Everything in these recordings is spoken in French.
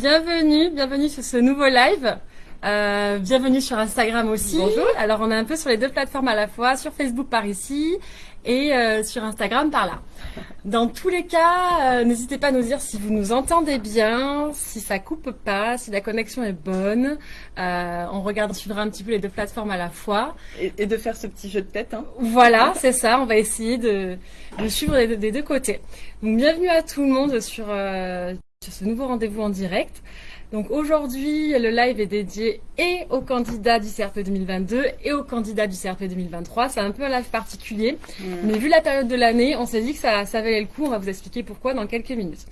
bienvenue, bienvenue sur ce nouveau live. Euh, bienvenue sur Instagram aussi. Bonjour. Alors on est un peu sur les deux plateformes à la fois, sur Facebook par ici et euh, sur Instagram par là. Dans tous les cas, euh, n'hésitez pas à nous dire si vous nous entendez bien, si ça coupe pas, si la connexion est bonne. Euh, on regarde, on suivra un petit peu les deux plateformes à la fois. Et, et de faire ce petit jeu de tête. Hein. Voilà, c'est ça. On va essayer de, de suivre des, des, deux côtés. Donc bienvenue à tout le monde sur, euh, sur ce nouveau rendez-vous en direct. Donc aujourd'hui, le live est dédié et aux candidats du CRP 2022 et aux candidats du CRP 2023. C'est un peu un live particulier, Mmh. mais vu la période de l'année, on s'est dit que ça, ça valait le coup. On va vous expliquer pourquoi dans quelques minutes.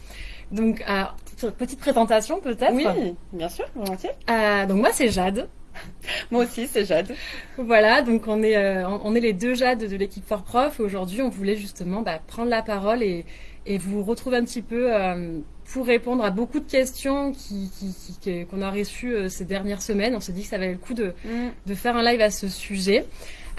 Donc, euh, petite présentation peut-être. Oui, bien sûr, volontiers. Euh, donc moi c'est Jade. Moi aussi, c'est Jade. Voilà, donc on est, euh, on est les deux Jades de l'équipe Fort Prof. Aujourd'hui, on voulait justement bah, prendre la parole et, et vous retrouver un petit peu euh, pour répondre à beaucoup de questions qui, qui, qui- qu'on a reçues euh, ces dernières semaines. On s'est dit que ça valait le coup de, de faire un live à ce sujet.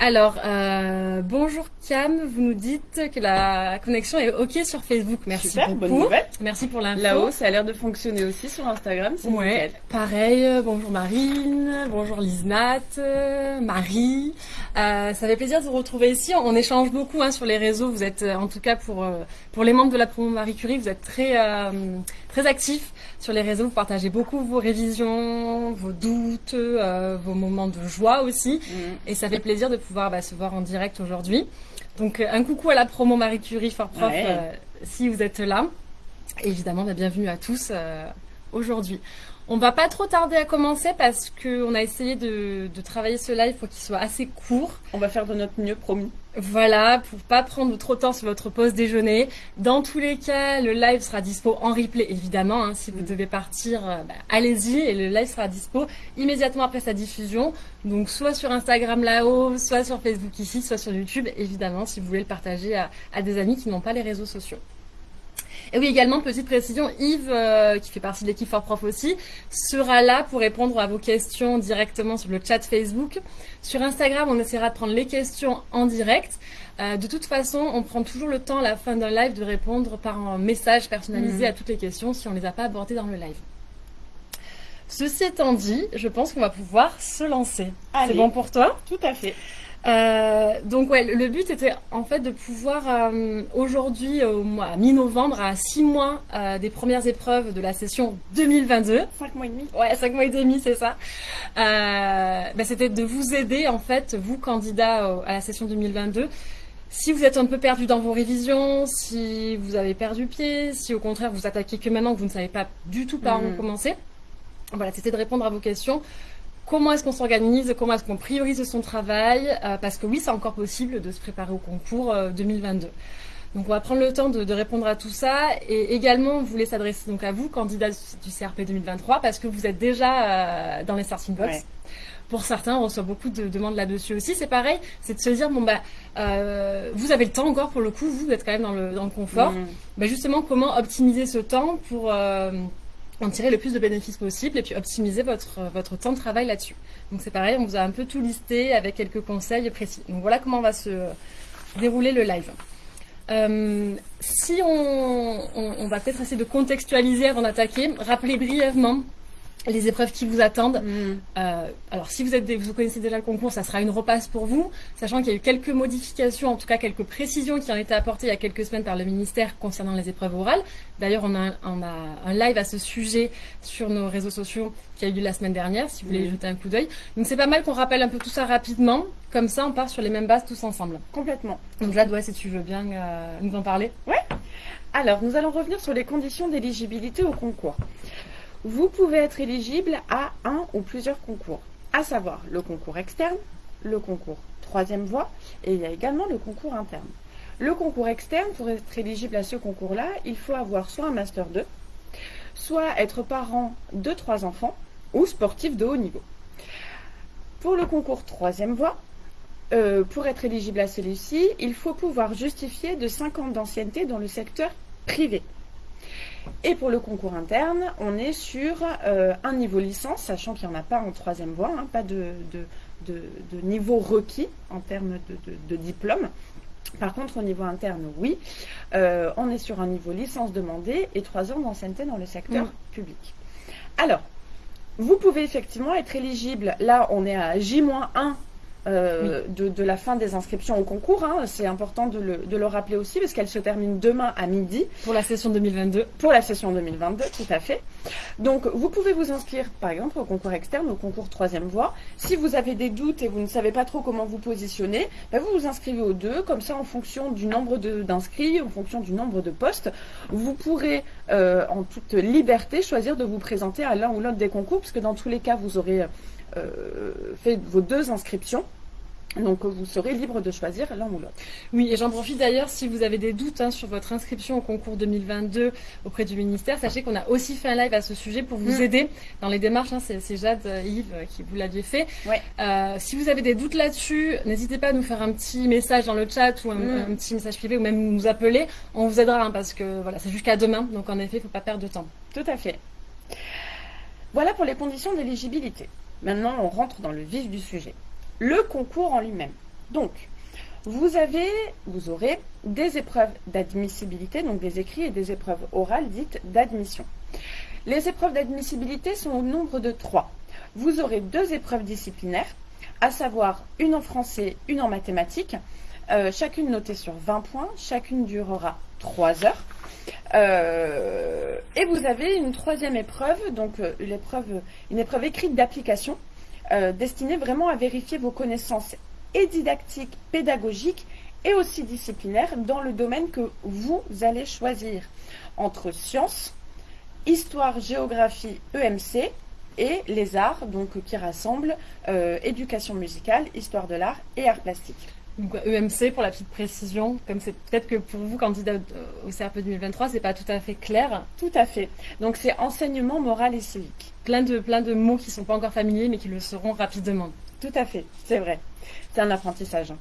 Alors, euh, bonjour Cam, vous nous dites que la connexion est OK sur Facebook. Merci Super, bonne nouvelle. Merci pour l'info. Là-haut, ça a l'air de fonctionner aussi sur Instagram. C'est Ouais, nickel. pareil. euh, Bonjour Marine, bonjour Lisnat, euh, Marie. Euh, ça fait plaisir de vous retrouver ici. On échange beaucoup hein, sur les réseaux. Vous êtes, en tout cas pour pour les membres de la promo Marie Curie, vous êtes très euh, très actifs sur les réseaux. Vous partagez beaucoup vos révisions, vos doutes, euh, vos moments de joie aussi. Mm. Et ça fait plaisir de pouvoir bah, se voir en direct aujourd'hui. Donc euh, un coucou à la promo Marie Curie Fort Prof Ouais. euh, si vous êtes là. Et évidemment, bah, bienvenue à tous euh, aujourd'hui. On va pas trop tarder à commencer parce que on a essayé de, de travailler ce live pour qu'il soit assez court. On va faire de notre mieux, promis. Voilà, pour pas prendre trop de temps sur votre pause déjeuner. Dans tous les cas, le live sera dispo en replay, évidemment. hein. si vous Mm. devez partir, euh, bah, allez-y et le live sera dispo immédiatement après sa diffusion. Donc soit sur Instagram là-haut, soit sur Facebook ici, soit sur YouTube, évidemment, si vous voulez le partager à, à des amis qui n'ont pas les réseaux sociaux. Et oui, également, petite précision, Yves, euh, qui fait partie de l'équipe Fort Prof aussi, sera là pour répondre à vos questions directement sur le chat Facebook. Sur Instagram, on essaiera de prendre les questions en direct. Euh, de toute façon, on prend toujours le temps à la fin d'un live de répondre par un message personnalisé Mhm. à toutes les questions si on ne les a pas abordées dans le live. Ceci étant dit, je pense qu'on va pouvoir se lancer. C'est bon pour toi? Tout à fait. Euh, donc ouais, le- but était en fait de pouvoir euh, aujourd'hui, au mois à mi-novembre, à six mois euh, des premières épreuves de la session 2022. Cinq mois et demi. Ouais, cinq mois et demi, c'est ça. Bah, c'était de vous aider en fait, vous candidats à la session 2022. Si vous êtes un peu perdu dans vos révisions, si vous avez perdu pied, si au contraire vous attaquez que maintenant que vous ne savez pas du tout par où Mhm. commencer, voilà, c'était de répondre à vos questions. Comment est-ce qu'on s'organise? Comment est-ce qu'on priorise son travail? Euh, Parce que oui, c'est encore possible de se préparer au concours euh, 2022. Donc on va prendre le temps de, de répondre à tout ça et également on voulait s'adresser donc à vous, candidats du CRP 2023, parce que vous êtes déjà euh, dans les starting blocks. Ouais. Pour certains, on reçoit beaucoup de demandes là-dessus aussi. C'est pareil, c'est de se dire bon bah euh, vous avez le temps encore pour le coup, vous êtes quand même dans le, dans le confort. Mm. Bah, justement, comment optimiser ce temps pour euh, en tirer le plus de bénéfices possible et puis optimiser votre, votre temps de travail là-dessus. Donc c'est pareil, on vous a un peu tout listé avec quelques conseils précis. Donc voilà comment va se dérouler le live. Euh, si on, va peut-être essayer de contextualiser avant d'attaquer, rappelez brièvement les épreuves qui vous attendent. Mm. Euh, alors, si vous, êtes des- vous connaissez déjà le concours, ça sera une repasse pour vous, sachant qu'il y a eu quelques modifications, en tout cas quelques précisions qui ont été apportées il y a quelques semaines par le ministère concernant les épreuves orales. D'ailleurs, on a, on a un live à ce sujet sur nos réseaux sociaux qui a eu lieu la semaine dernière, si vous voulez y Mhm. jeter un coup d'œil. Donc, c'est pas mal qu'on rappelle un peu tout ça rapidement, comme ça on part sur les mêmes bases tous ensemble. Complètement. Donc, Jade, ouais, si tu veux bien euh, nous en parler. Alors, nous allons revenir sur les conditions d'éligibilité au concours. Vous pouvez être éligible à un ou plusieurs concours, à savoir le concours externe, le concours troisième voie et il y a également le concours interne. Le concours externe, pour être éligible à ce concours-là, il faut avoir soit un Master 2, soit être parent de trois enfants ou sportif de haut niveau. Pour le concours troisième voie, euh, pour être éligible à celui-ci, il faut pouvoir justifier de 5 ans d'ancienneté dans le secteur privé. Et pour le concours interne, on est sur euh, un niveau licence, sachant qu'il n'y en a pas en troisième voie, hein, pas de, de, de- de niveau requis en termes de, diplôme. Par contre, au niveau interne, oui, Euh, on est sur un niveau licence demandée et 3 ans d'ancienneté dans le secteur public. Alors, vous pouvez effectivement être éligible. Là, on est à J-1 euh, de, la fin des inscriptions au concours. Hein. C'est important de le, rappeler aussi parce qu'elle se termine demain à midi. Pour la session 2022. Pour la session 2022, tout à fait. Donc, vous pouvez vous inscrire, par exemple, au concours externe, au concours troisième voie. Si vous avez des doutes et vous ne savez pas trop comment vous positionner, ben, vous vous inscrivez aux deux. Comme ça, en fonction du nombre d'inscrits, en fonction du nombre de postes, vous pourrez, euh, en toute liberté, choisir de vous présenter à l'un ou l'autre des concours, puisque dans tous les cas, vous aurez euh, fait vos deux inscriptions. Donc vous serez libre de choisir l'un ou l'autre. Oui, et j'en profite d'ailleurs, si vous avez des doutes hein, sur votre inscription au concours 2022 auprès du ministère, sachez qu'on a aussi fait un live à ce sujet pour vous mm. aider dans les démarches. Hein, c'est Jade, euh, Yves euh, qui vous l'aviez fait. Euh, si vous avez des doutes là-dessus, n'hésitez pas à nous faire un petit message dans le chat ou un, mm. petit message privé ou même nous appeler. On vous aidera hein, parce que voilà, c'est jusqu'à demain. Donc en effet, il ne faut pas perdre de temps. Tout à fait. Voilà pour les conditions d'éligibilité. Maintenant, on rentre dans le vif du sujet. Le concours en lui-même. Donc, vous avez, aurez des épreuves d'admissibilité, donc des écrits et des épreuves orales dites d'admission. Les épreuves d'admissibilité sont au nombre de trois. Vous aurez deux épreuves disciplinaires, à savoir une en français, une en mathématiques, euh, chacune notée sur 20 points, chacune durera 3 heures. Euh, et vous avez une troisième épreuve, donc euh, une épreuve écrite d'application, euh, destinée vraiment à vérifier vos connaissances et didactiques, pédagogiques et aussi disciplinaires dans le domaine que vous allez choisir entre sciences, histoire, géographie, EMC et les arts, donc qui rassemblent éducation musicale, histoire de l'art et arts plastiques. Donc EMC pour la petite précision, comme c'est peut-être que pour vous candidat au CRP 2023, c'est pas tout à fait clair. Tout à fait. Donc c'est enseignement moral et civique. Plein de de mots qui sont pas encore familiers mais qui le seront rapidement. Tout à fait, c'est vrai. C'est un apprentissage.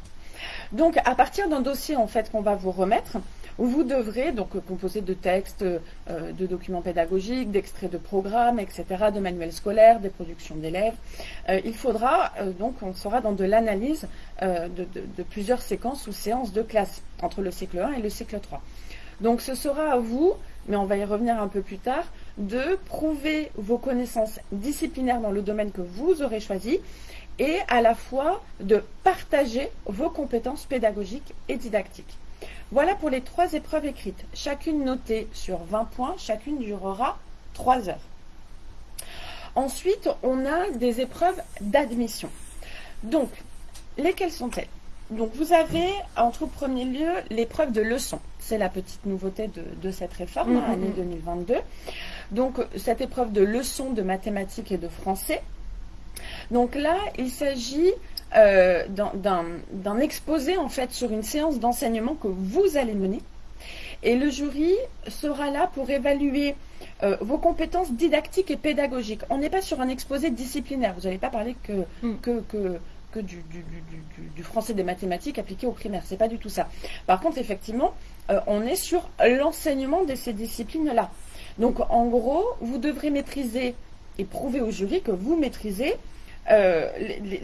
Donc à partir d'un dossier en fait qu'on va vous remettre, vous devrez, donc composer de textes, euh, de documents pédagogiques, d'extraits de programmes, etc., de manuels scolaires, des productions d'élèves. Euh, il faudra, euh, donc on sera dans de l'analyse de, plusieurs séquences ou séances de classe entre le cycle 1 et le cycle 3. Donc ce sera à vous, mais on va y revenir un peu plus tard, de prouver vos connaissances disciplinaires dans le domaine que vous aurez choisi et à la fois de partager vos compétences pédagogiques et didactiques. Voilà pour les trois épreuves écrites, chacune notée sur 20 points, chacune durera 3 heures. Ensuite, on a des épreuves d'admission. Donc, lesquelles sont-elles? Donc, vous avez en tout premier lieu l'épreuve de leçon. C'est la petite nouveauté de, cette réforme, année 2022. Donc, cette épreuve de leçon de mathématiques et de français. Donc là, il s'agit euh, d'un exposé en fait sur une séance d'enseignement que vous allez mener. Et le jury sera là pour évaluer euh, vos compétences didactiques et pédagogiques. On n'est pas sur un exposé disciplinaire. Vous n'allez pas parler que, hmm. que, que, du, du, français des mathématiques appliqué au primaire. C'est pas du tout ça. Par contre, effectivement, euh, on est sur l'enseignement de ces disciplines-là. Donc, en gros, vous devrez maîtriser et prouver au jury que vous maîtrisez euh,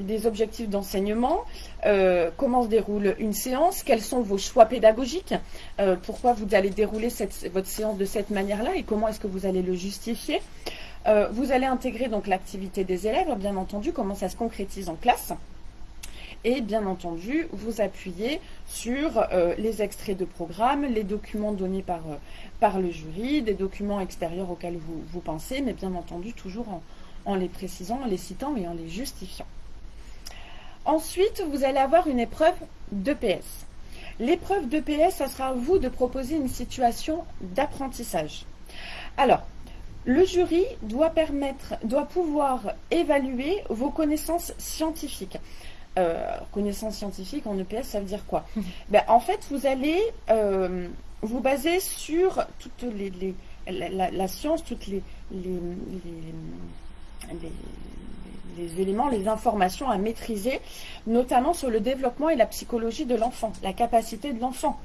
les, objectifs d'enseignement, euh, comment se déroule une séance, quels sont vos choix pédagogiques, euh, pourquoi vous allez dérouler votre séance de cette manière-là et comment est-ce que vous allez le justifier. vous allez intégrer donc l'activité des élèves, bien entendu, comment ça se concrétise en classe. Et bien entendu, vous appuyez sur les extraits de programme, les documents donnés par, par le jury, des documents extérieurs auxquels vous, vous pensez, mais bien entendu toujours en, en les précisant, en les citant et en les justifiant. Ensuite, vous allez avoir une épreuve d'EPS. L'épreuve d'EPS, ça sera à vous de proposer une situation d'apprentissage. Alors, le jury doit permettre, doit pouvoir évaluer vos connaissances scientifiques. Euh, connaissances scientifiques en EPS, ça veut dire quoi? Ben, En fait, vous allez euh, vous baser sur toute les, la, science, toutes les, les, éléments, les informations à maîtriser, notamment sur le développement et la psychologie de l'enfant, la capacité de l'enfant.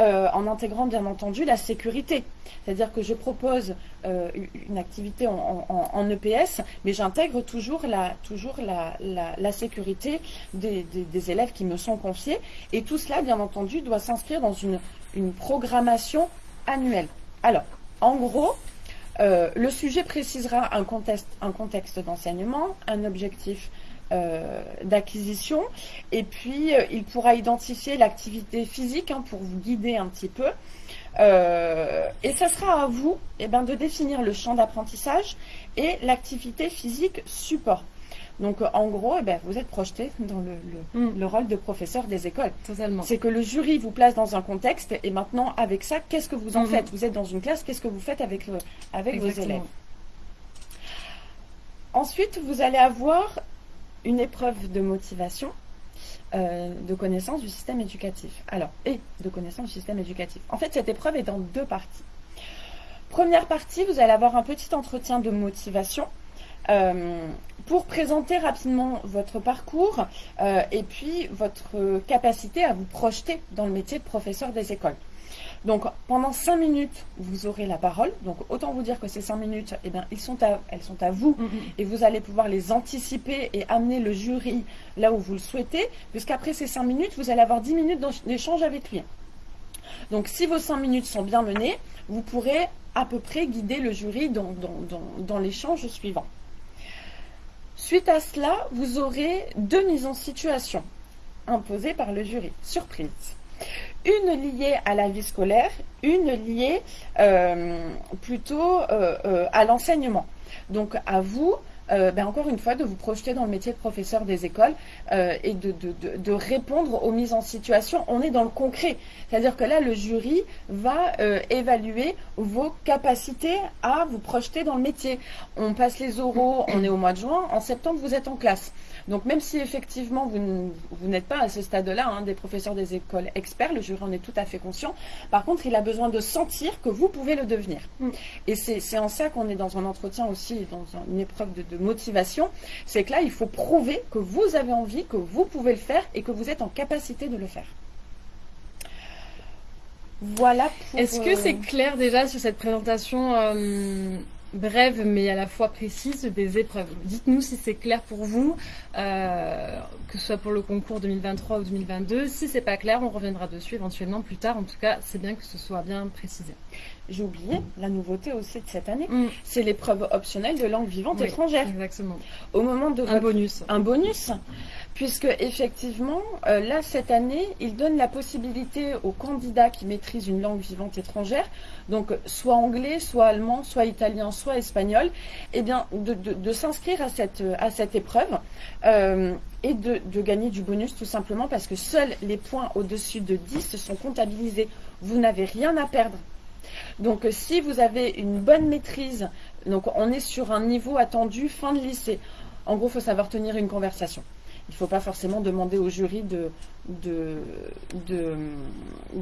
Euh, en intégrant bien entendu la sécurité. C'est-à-dire que je propose euh, une activité en, EPS, mais j'intègre toujours la, toujours la, sécurité des, élèves qui me sont confiés. Et tout cela, bien entendu, doit s'inscrire dans une, une programmation annuelle. Alors, en gros, Euh, le sujet précisera un contexte, d'enseignement, un objectif euh, d'acquisition, et puis euh, il pourra identifier l'activité physique hein, pour vous guider un petit peu. et ça sera à vous eh ben, de définir le champ d'apprentissage et l'activité physique support. Donc en gros, eh ben, vous êtes projeté dans mm. le, rôle de professeur des écoles. Totalement. C'est que le jury vous place dans un contexte et maintenant avec ça, qu'est-ce que vous en mm-hmm. faites? Vous êtes dans une classe, qu'est-ce que vous faites avec, avec vos élèves? Ensuite, vous allez avoir une épreuve de motivation, euh, de connaissance du système éducatif. Alors, et de connaissance du système éducatif. En fait, cette épreuve est dans deux parties. Première partie, vous allez avoir un petit entretien de motivation euh, pour présenter rapidement votre parcours euh, et puis votre capacité à vous projeter dans le métier de professeur des écoles. Donc pendant cinq minutes, vous aurez la parole. Donc autant vous dire que ces cinq minutes, eh bien, ils sont à, elles sont à vous mm-hmm. et vous allez pouvoir les anticiper et amener le jury là où vous le souhaitez, puisqu'après ces cinq minutes, vous allez avoir dix minutes d'échange avec lui. Donc si vos cinq minutes sont bien menées, vous pourrez à peu près guider le jury dans, dans l'échange suivant. Suite à cela, vous aurez deux mises en situation imposées par le jury. Surprise. Une liée à la vie scolaire, une liée euh, plutôt euh, euh, à l'enseignement. Donc à vous euh, ben encore une fois, de vous projeter dans le métier de professeur des écoles euh, et de, répondre aux mises en situation. On est dans le concret. C'est-à-dire que là, le jury va euh, évaluer vos capacités à vous projeter dans le métier. On passe les oraux, on est au mois de juin. En septembre, vous êtes en classe. Donc même si effectivement vous, n'êtes pas à ce stade-là hein, des professeurs des écoles experts, le jury en est tout à fait conscient. Par contre, il a besoin de sentir que vous pouvez le devenir. Mm. Et c'est en ça qu'on est dans un entretien aussi, dans une épreuve de, motivation. C'est que là, il faut prouver que vous avez envie, que vous pouvez le faire et que vous êtes en capacité de le faire. Voilà. Est-ce que c'est euh, clair déjà sur cette présentation euh, brève mais à la fois précise des épreuves. Dites-nous si c'est clair pour vous, euh, que ce soit pour le concours 2023 ou 2022. Si c'est pas clair, on reviendra dessus éventuellement plus tard. En tout cas, c'est bien que ce soit bien précisé. J'ai oublié la nouveauté aussi de cette année, mm. c'est l'épreuve optionnelle de langue vivante étrangère. Exactement. Au moment de un bonus. Un bonus puisque effectivement, euh, là, cette année, il donne la possibilité aux candidats qui maîtrisent une langue vivante étrangère, donc soit anglais, soit allemand, soit italien, soit espagnol, eh bien, de, s'inscrire à cette, épreuve euh, et de, gagner du bonus tout simplement parce que seuls les points au-dessus de 10 sont comptabilisés. Vous n'avez rien à perdre. Donc si vous avez une bonne maîtrise, donc on est sur un niveau attendu fin de lycée. En gros, il faut savoir tenir une conversation. Il ne faut pas forcément demander au jury de,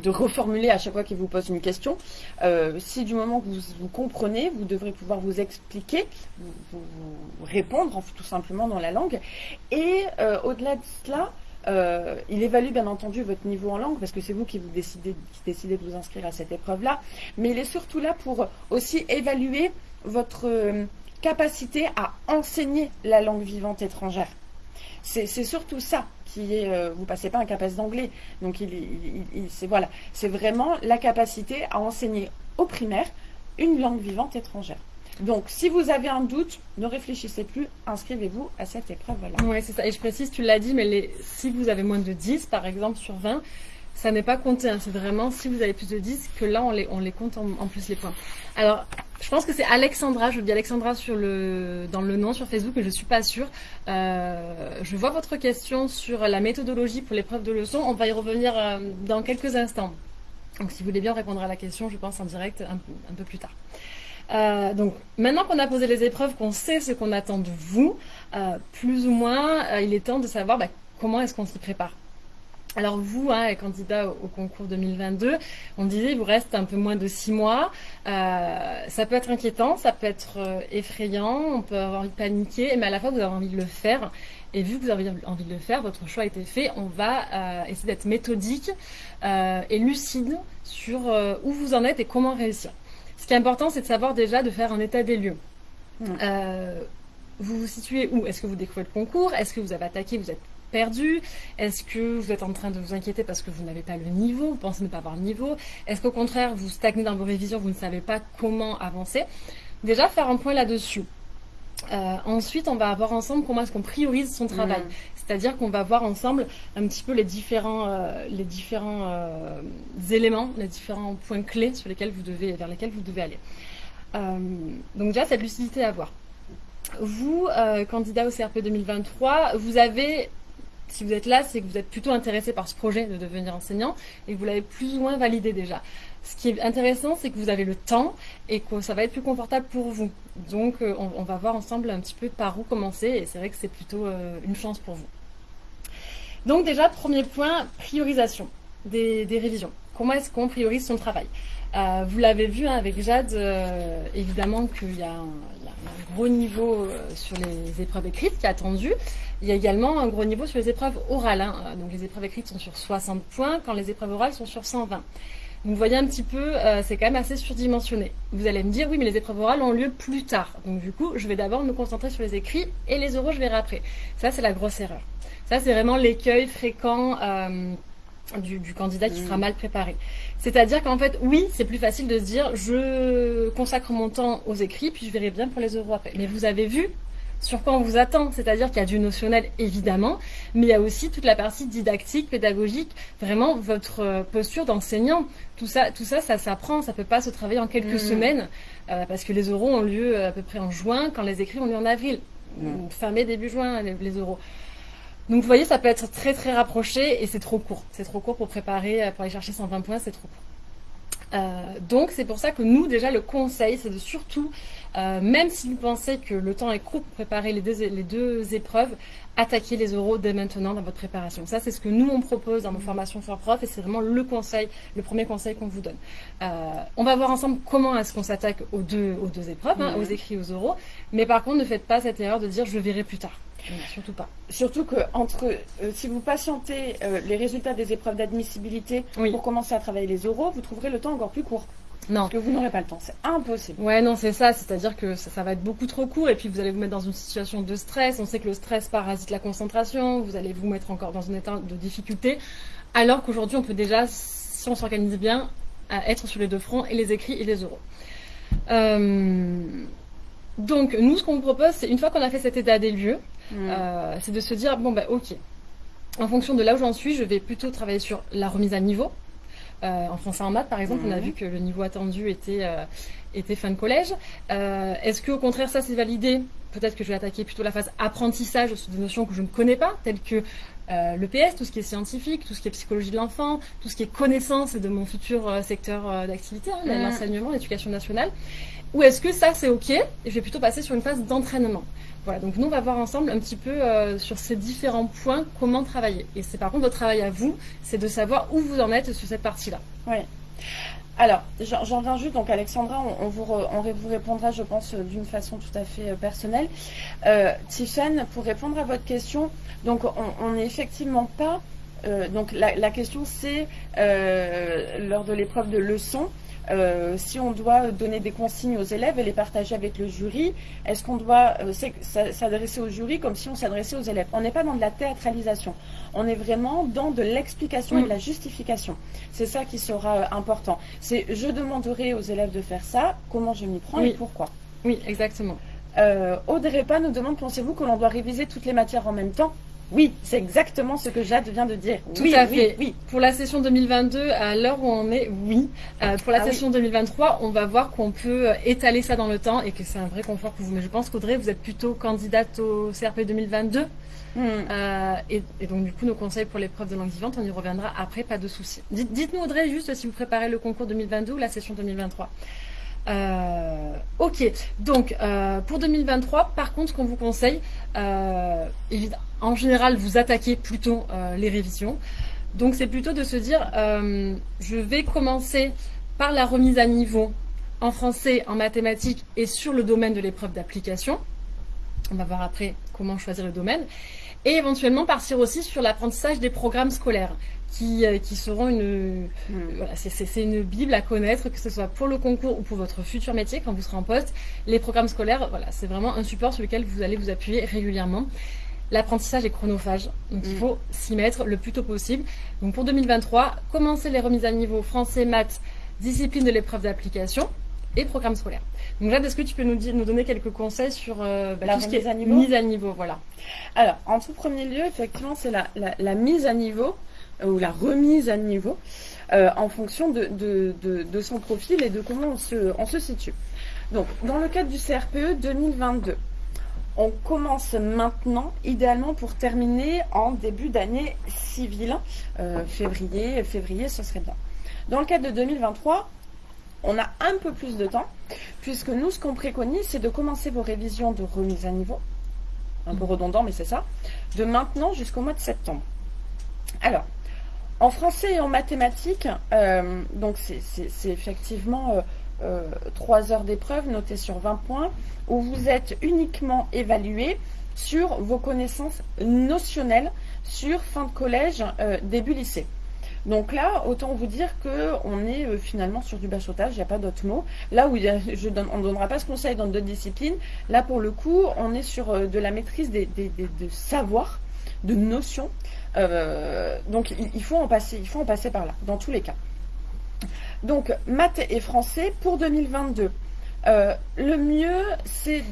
reformuler à chaque fois qu'il vous pose une question. Euh, si du moment que vous, comprenez, vous devrez pouvoir vous expliquer, vous, répondre tout simplement dans la langue. Et euh, au-delà de cela, euh, il évalue bien entendu votre niveau en langue parce que c'est vous qui vous décidez, qui décidez de vous inscrire à cette épreuve-là. Mais il est surtout là pour aussi évaluer votre capacité à enseigner la langue vivante étrangère. C'est surtout ça qui est. Euh, vous passez pas un capacité d'anglais, donc il, c'est voilà, c'est vraiment la capacité à enseigner au primaire une langue vivante étrangère. Donc, si vous avez un doute, ne réfléchissez plus, inscrivez-vous à cette épreuve-là. Oui, c'est ça. Et je précise, tu l'as dit, mais si vous avez moins de 10, par exemple, sur 20, ça n'est pas compté. Hein. C'est vraiment si vous avez plus de 10 que là, on les, on compte en, plus les points. Alors, je pense que c'est Alexandra. Je dis Alexandra sur le, dans le nom sur Facebook, mais je ne suis pas sûre. Euh, je vois votre question sur la méthodologie pour l'épreuve de leçon. On va y revenir euh, dans quelques instants. Donc, si vous voulez bien répondre à la question, je pense en direct un, peu plus tard. Euh, donc maintenant qu'on a posé les épreuves, qu'on sait ce qu'on attend de vous, plus ou moins, il est temps de savoir bah, comment est-ce qu'on s'y prépare. Alors vous, hein, candidat au, concours 2022, on disait il vous reste un peu moins de six mois. Euh, ça peut être inquiétant, ça peut être euh, effrayant, on peut avoir envie de paniquer, mais à la fois vous avez envie de le faire. Et vu que vous avez envie de le faire, votre choix a été fait, on va euh, essayer d'être méthodique et lucide sur où vous en êtes et comment réussir. Ce qui est important, c'est de savoir déjà de faire un état des lieux. Mmh. vous vous situez où? Est-ce que vous découvrez le concours? Est-ce que vous avez attaqué? Vous êtes perdu Est-ce que vous êtes en train de vous inquiéter parce que vous n'avez pas le niveau, vous pensez ne pas avoir le niveau? Est-ce qu'au contraire, vous stagnez dans vos révisions, vous ne savez pas comment avancer? Déjà faire un point là-dessus. Euh, ensuite, on va voir ensemble comment est-ce qu'on priorise son travail. Mm. C'est-à-dire qu'on va voir ensemble un petit peu les différents, euh, les différents euh, éléments, les différents points clés sur lesquels vous devez, vers lesquels vous devez aller. Donc déjà, cette lucidité à avoir. Vous, candidat au CRP 2023, vous avez, si vous êtes là, c'est que vous êtes plutôt intéressé par ce projet de devenir enseignant et que vous l'avez plus ou moins validé déjà. Ce qui est intéressant, c'est que vous avez le temps et que ça va être plus confortable pour vous. Donc, euh, on, va voir ensemble un petit peu par où commencer et c'est vrai que c'est plutôt euh, une chance pour vous. Donc déjà, premier point, priorisation des, révisions. Comment est-ce qu'on priorise son travail? Euh, Vous l'avez vu hein, avec Jade, évidemment qu'il y, a un il y a un gros niveau euh, sur les épreuves écrites qui est attendu. Il y a également un gros niveau sur les épreuves orales. hein. Donc les épreuves écrites sont sur 60 points, quand les épreuves orales sont sur 120. Donc vous voyez un petit peu, euh, c'est quand même assez surdimensionné. Vous allez me dire, oui, mais les épreuves orales ont lieu plus tard. Donc du coup, je vais d'abord me concentrer sur les écrits et les oraux, je verrai après. Ça, c'est la grosse erreur. Ça, c'est vraiment l'écueil fréquent euh, du, du candidat qui Mm. sera mal préparé. C'est-à-dire qu'en fait, oui, c'est plus facile de se dire, je consacre mon temps aux écrits, puis je verrai bien pour les oraux après. Mais vous avez vu sur quoi on vous attend, c'est-à-dire qu'il y a du notionnel évidemment, mais il y a aussi toute la partie didactique, pédagogique, vraiment votre euh, posture d'enseignant. Tout ça, tout ça, ça s'apprend, ça peut pas se travailler en quelques Mhm. semaines, euh, parce que les oraux ont lieu à peu près en juin, quand les écrits ont lieu en avril, Mhm. fin mai, début juin, les, les oraux. Donc vous voyez, ça peut être très très rapproché et c'est trop court. C'est trop court pour préparer, euh, pour aller chercher 120 points, c'est trop court. Euh, donc c'est pour ça que nous déjà le conseil c'est de surtout, euh, même si vous pensez que le temps est court pour préparer les deux, les deux épreuves, attaquer les oraux dès maintenant dans votre préparation. Ça c'est ce que nous on propose dans nos formations for prof et c'est vraiment le conseil, le premier conseil qu'on vous donne. Euh, on va voir ensemble comment est-ce qu'on s'attaque aux deux, aux deux épreuves, hein, aux écrits, aux oraux, mais par contre ne faites pas cette erreur de dire je verrai plus tard. Non, surtout pas. Surtout que entre, euh, si vous patientez euh, les résultats des épreuves d'admissibilité Oui. pour commencer à travailler les oraux, vous trouverez le temps encore plus court. Non. Parce que vous n'aurez pas le temps. C'est impossible. Ouais, non, c'est ça. C'est-à-dire que ça, ça va être beaucoup trop court et puis vous allez vous mettre dans une situation de stress. On sait que le stress parasite la concentration. Vous allez vous mettre encore dans un état de difficulté. Alors qu'aujourd'hui, on peut déjà, si on s'organise bien, à être sur les deux fronts et les écrits et les oraux. Euh, donc, nous, ce qu'on vous propose, c'est une fois qu'on a fait cet état des lieux, Mm. euh, c'est de se dire bon bah ok. En fonction de là où j'en suis, je vais plutôt travailler sur la remise à niveau. Euh, en français en maths, par exemple, on a Mhm. vu que le niveau attendu était euh, était fin de collège. Est-ce que au contraire ça c'est validé? Peut-être que je vais attaquer plutôt la phase apprentissage sur des notions que je ne connais pas, telles que euh, le PS, tout ce qui est scientifique, tout ce qui est psychologie de l'enfant, tout ce qui est connaissance de mon futur euh, secteur euh, d'activité, hein, Mhm. l'enseignement, l'éducation nationale. Ou est-ce que ça c'est ok et je vais plutôt passer sur une phase d'entraînement voilà, donc nous on va voir ensemble un petit peu euh, sur ces différents points comment travailler. Et c'est par contre votre travail à vous, c'est de savoir où vous en êtes sur cette partie-là. Alors, j'en viens juste, donc Alexandra, on, vous, vous répondra, je pense, euh, d'une façon tout à fait euh, personnelle. Euh, Tiffen, pour répondre à votre question, donc on n'est effectivement pas. donc la, question c'est lors de l'épreuve de leçon, euh, si on doit donner des consignes aux élèves et les partager avec le jury, est-ce qu'on doit euh, s'adresser au jury comme si on s'adressait aux élèves? On n'est pas dans de la théâtralisation, on est vraiment dans de l'explication et Mm. de la justification. C'est ça qui sera euh, important. C'est je demanderai aux élèves de faire ça, comment je m'y prends Oui. et pourquoi. Oui, exactement. Euh, Audrey nous demande pensez-vous que l'on doit réviser toutes les matières en même temps? Oui, c'est exactement ce que Jade vient de dire. Tout oui, à oui, fait. oui. Pour la session 2022, à l'heure où on est, oui. Euh, pour la Ah oui. session 2023, on va voir qu'on peut euh, étaler ça dans le temps et que c'est un vrai confort pour vous. Mais je pense qu'Audrey, vous êtes plutôt candidate au CRP 2022. Hmm. Euh, et, et donc, du coup, nos conseils pour l'épreuve de langue vivante, on y reviendra après, pas de souci. Dites- Dites-nous, Audrey, juste si vous préparez le concours 2022 ou la session 2023. Euh, ok, donc euh, pour 2023, par contre, ce qu'on vous conseille, euh, en général, vous attaquez plutôt les révisions. Donc, c'est plutôt de se dire, je vais commencer par la remise à niveau en français, en mathématiques et sur le domaine de l'épreuve d'application. On va voir après comment choisir le domaine. Et éventuellement partir aussi sur l'apprentissage des programmes scolaires qui, euh, qui seront une, Hmm. voilà, c'est- une bible à connaître, que ce soit pour le concours ou pour votre futur métier quand vous serez en poste. Les programmes scolaires, voilà, c'est vraiment un support sur lequel vous allez vous appuyer régulièrement. L'apprentissage est chronophage, donc il Mm. faut s'y mettre le plus tôt possible. Donc pour 2023, commencez les remises à niveau français, maths, discipline de l'épreuve d'application. et programme scolaire. Donc Jade, est-ce que tu peux nous, nous donner quelques conseils sur bah, la tout ce qui est à niveau mise à niveau voilà. Alors, en tout premier lieu, effectivement, c'est la, la, mise à niveau ou la remise à niveau en fonction de, de, de, son profil et de comment on se, on se situe. Donc, dans le cadre du CRPE 2022, on commence maintenant, idéalement pour terminer en début d'année civile, euh, février, février, ce serait bien. Dans le cadre de 2023, on a un peu plus de temps, puisque nous, ce qu'on préconise, c'est de commencer vos révisions de remise à niveau, un peu redondant, mais c'est ça, de maintenant jusqu'au mois de septembre. Alors, en français et en mathématiques, euh, c'est effectivement euh, euh, trois 3 heures d'épreuve notées sur 20 points, où vous êtes uniquement évalué sur vos connaissances notionnelles sur fin de collège, euh, début lycée. Donc là, autant vous dire qu'on est euh, finalement sur du bachotage, il n'y a pas d'autre mot. Là où on ne donnera pas ce conseil dans d'autres disciplines, là pour le coup, on est sur de la maîtrise des, de savoirs, de notions. Donc il, faut en passer, il faut en passer par là, dans tous les cas. Donc, maths et français pour 2022. Euh, le mieux, c'est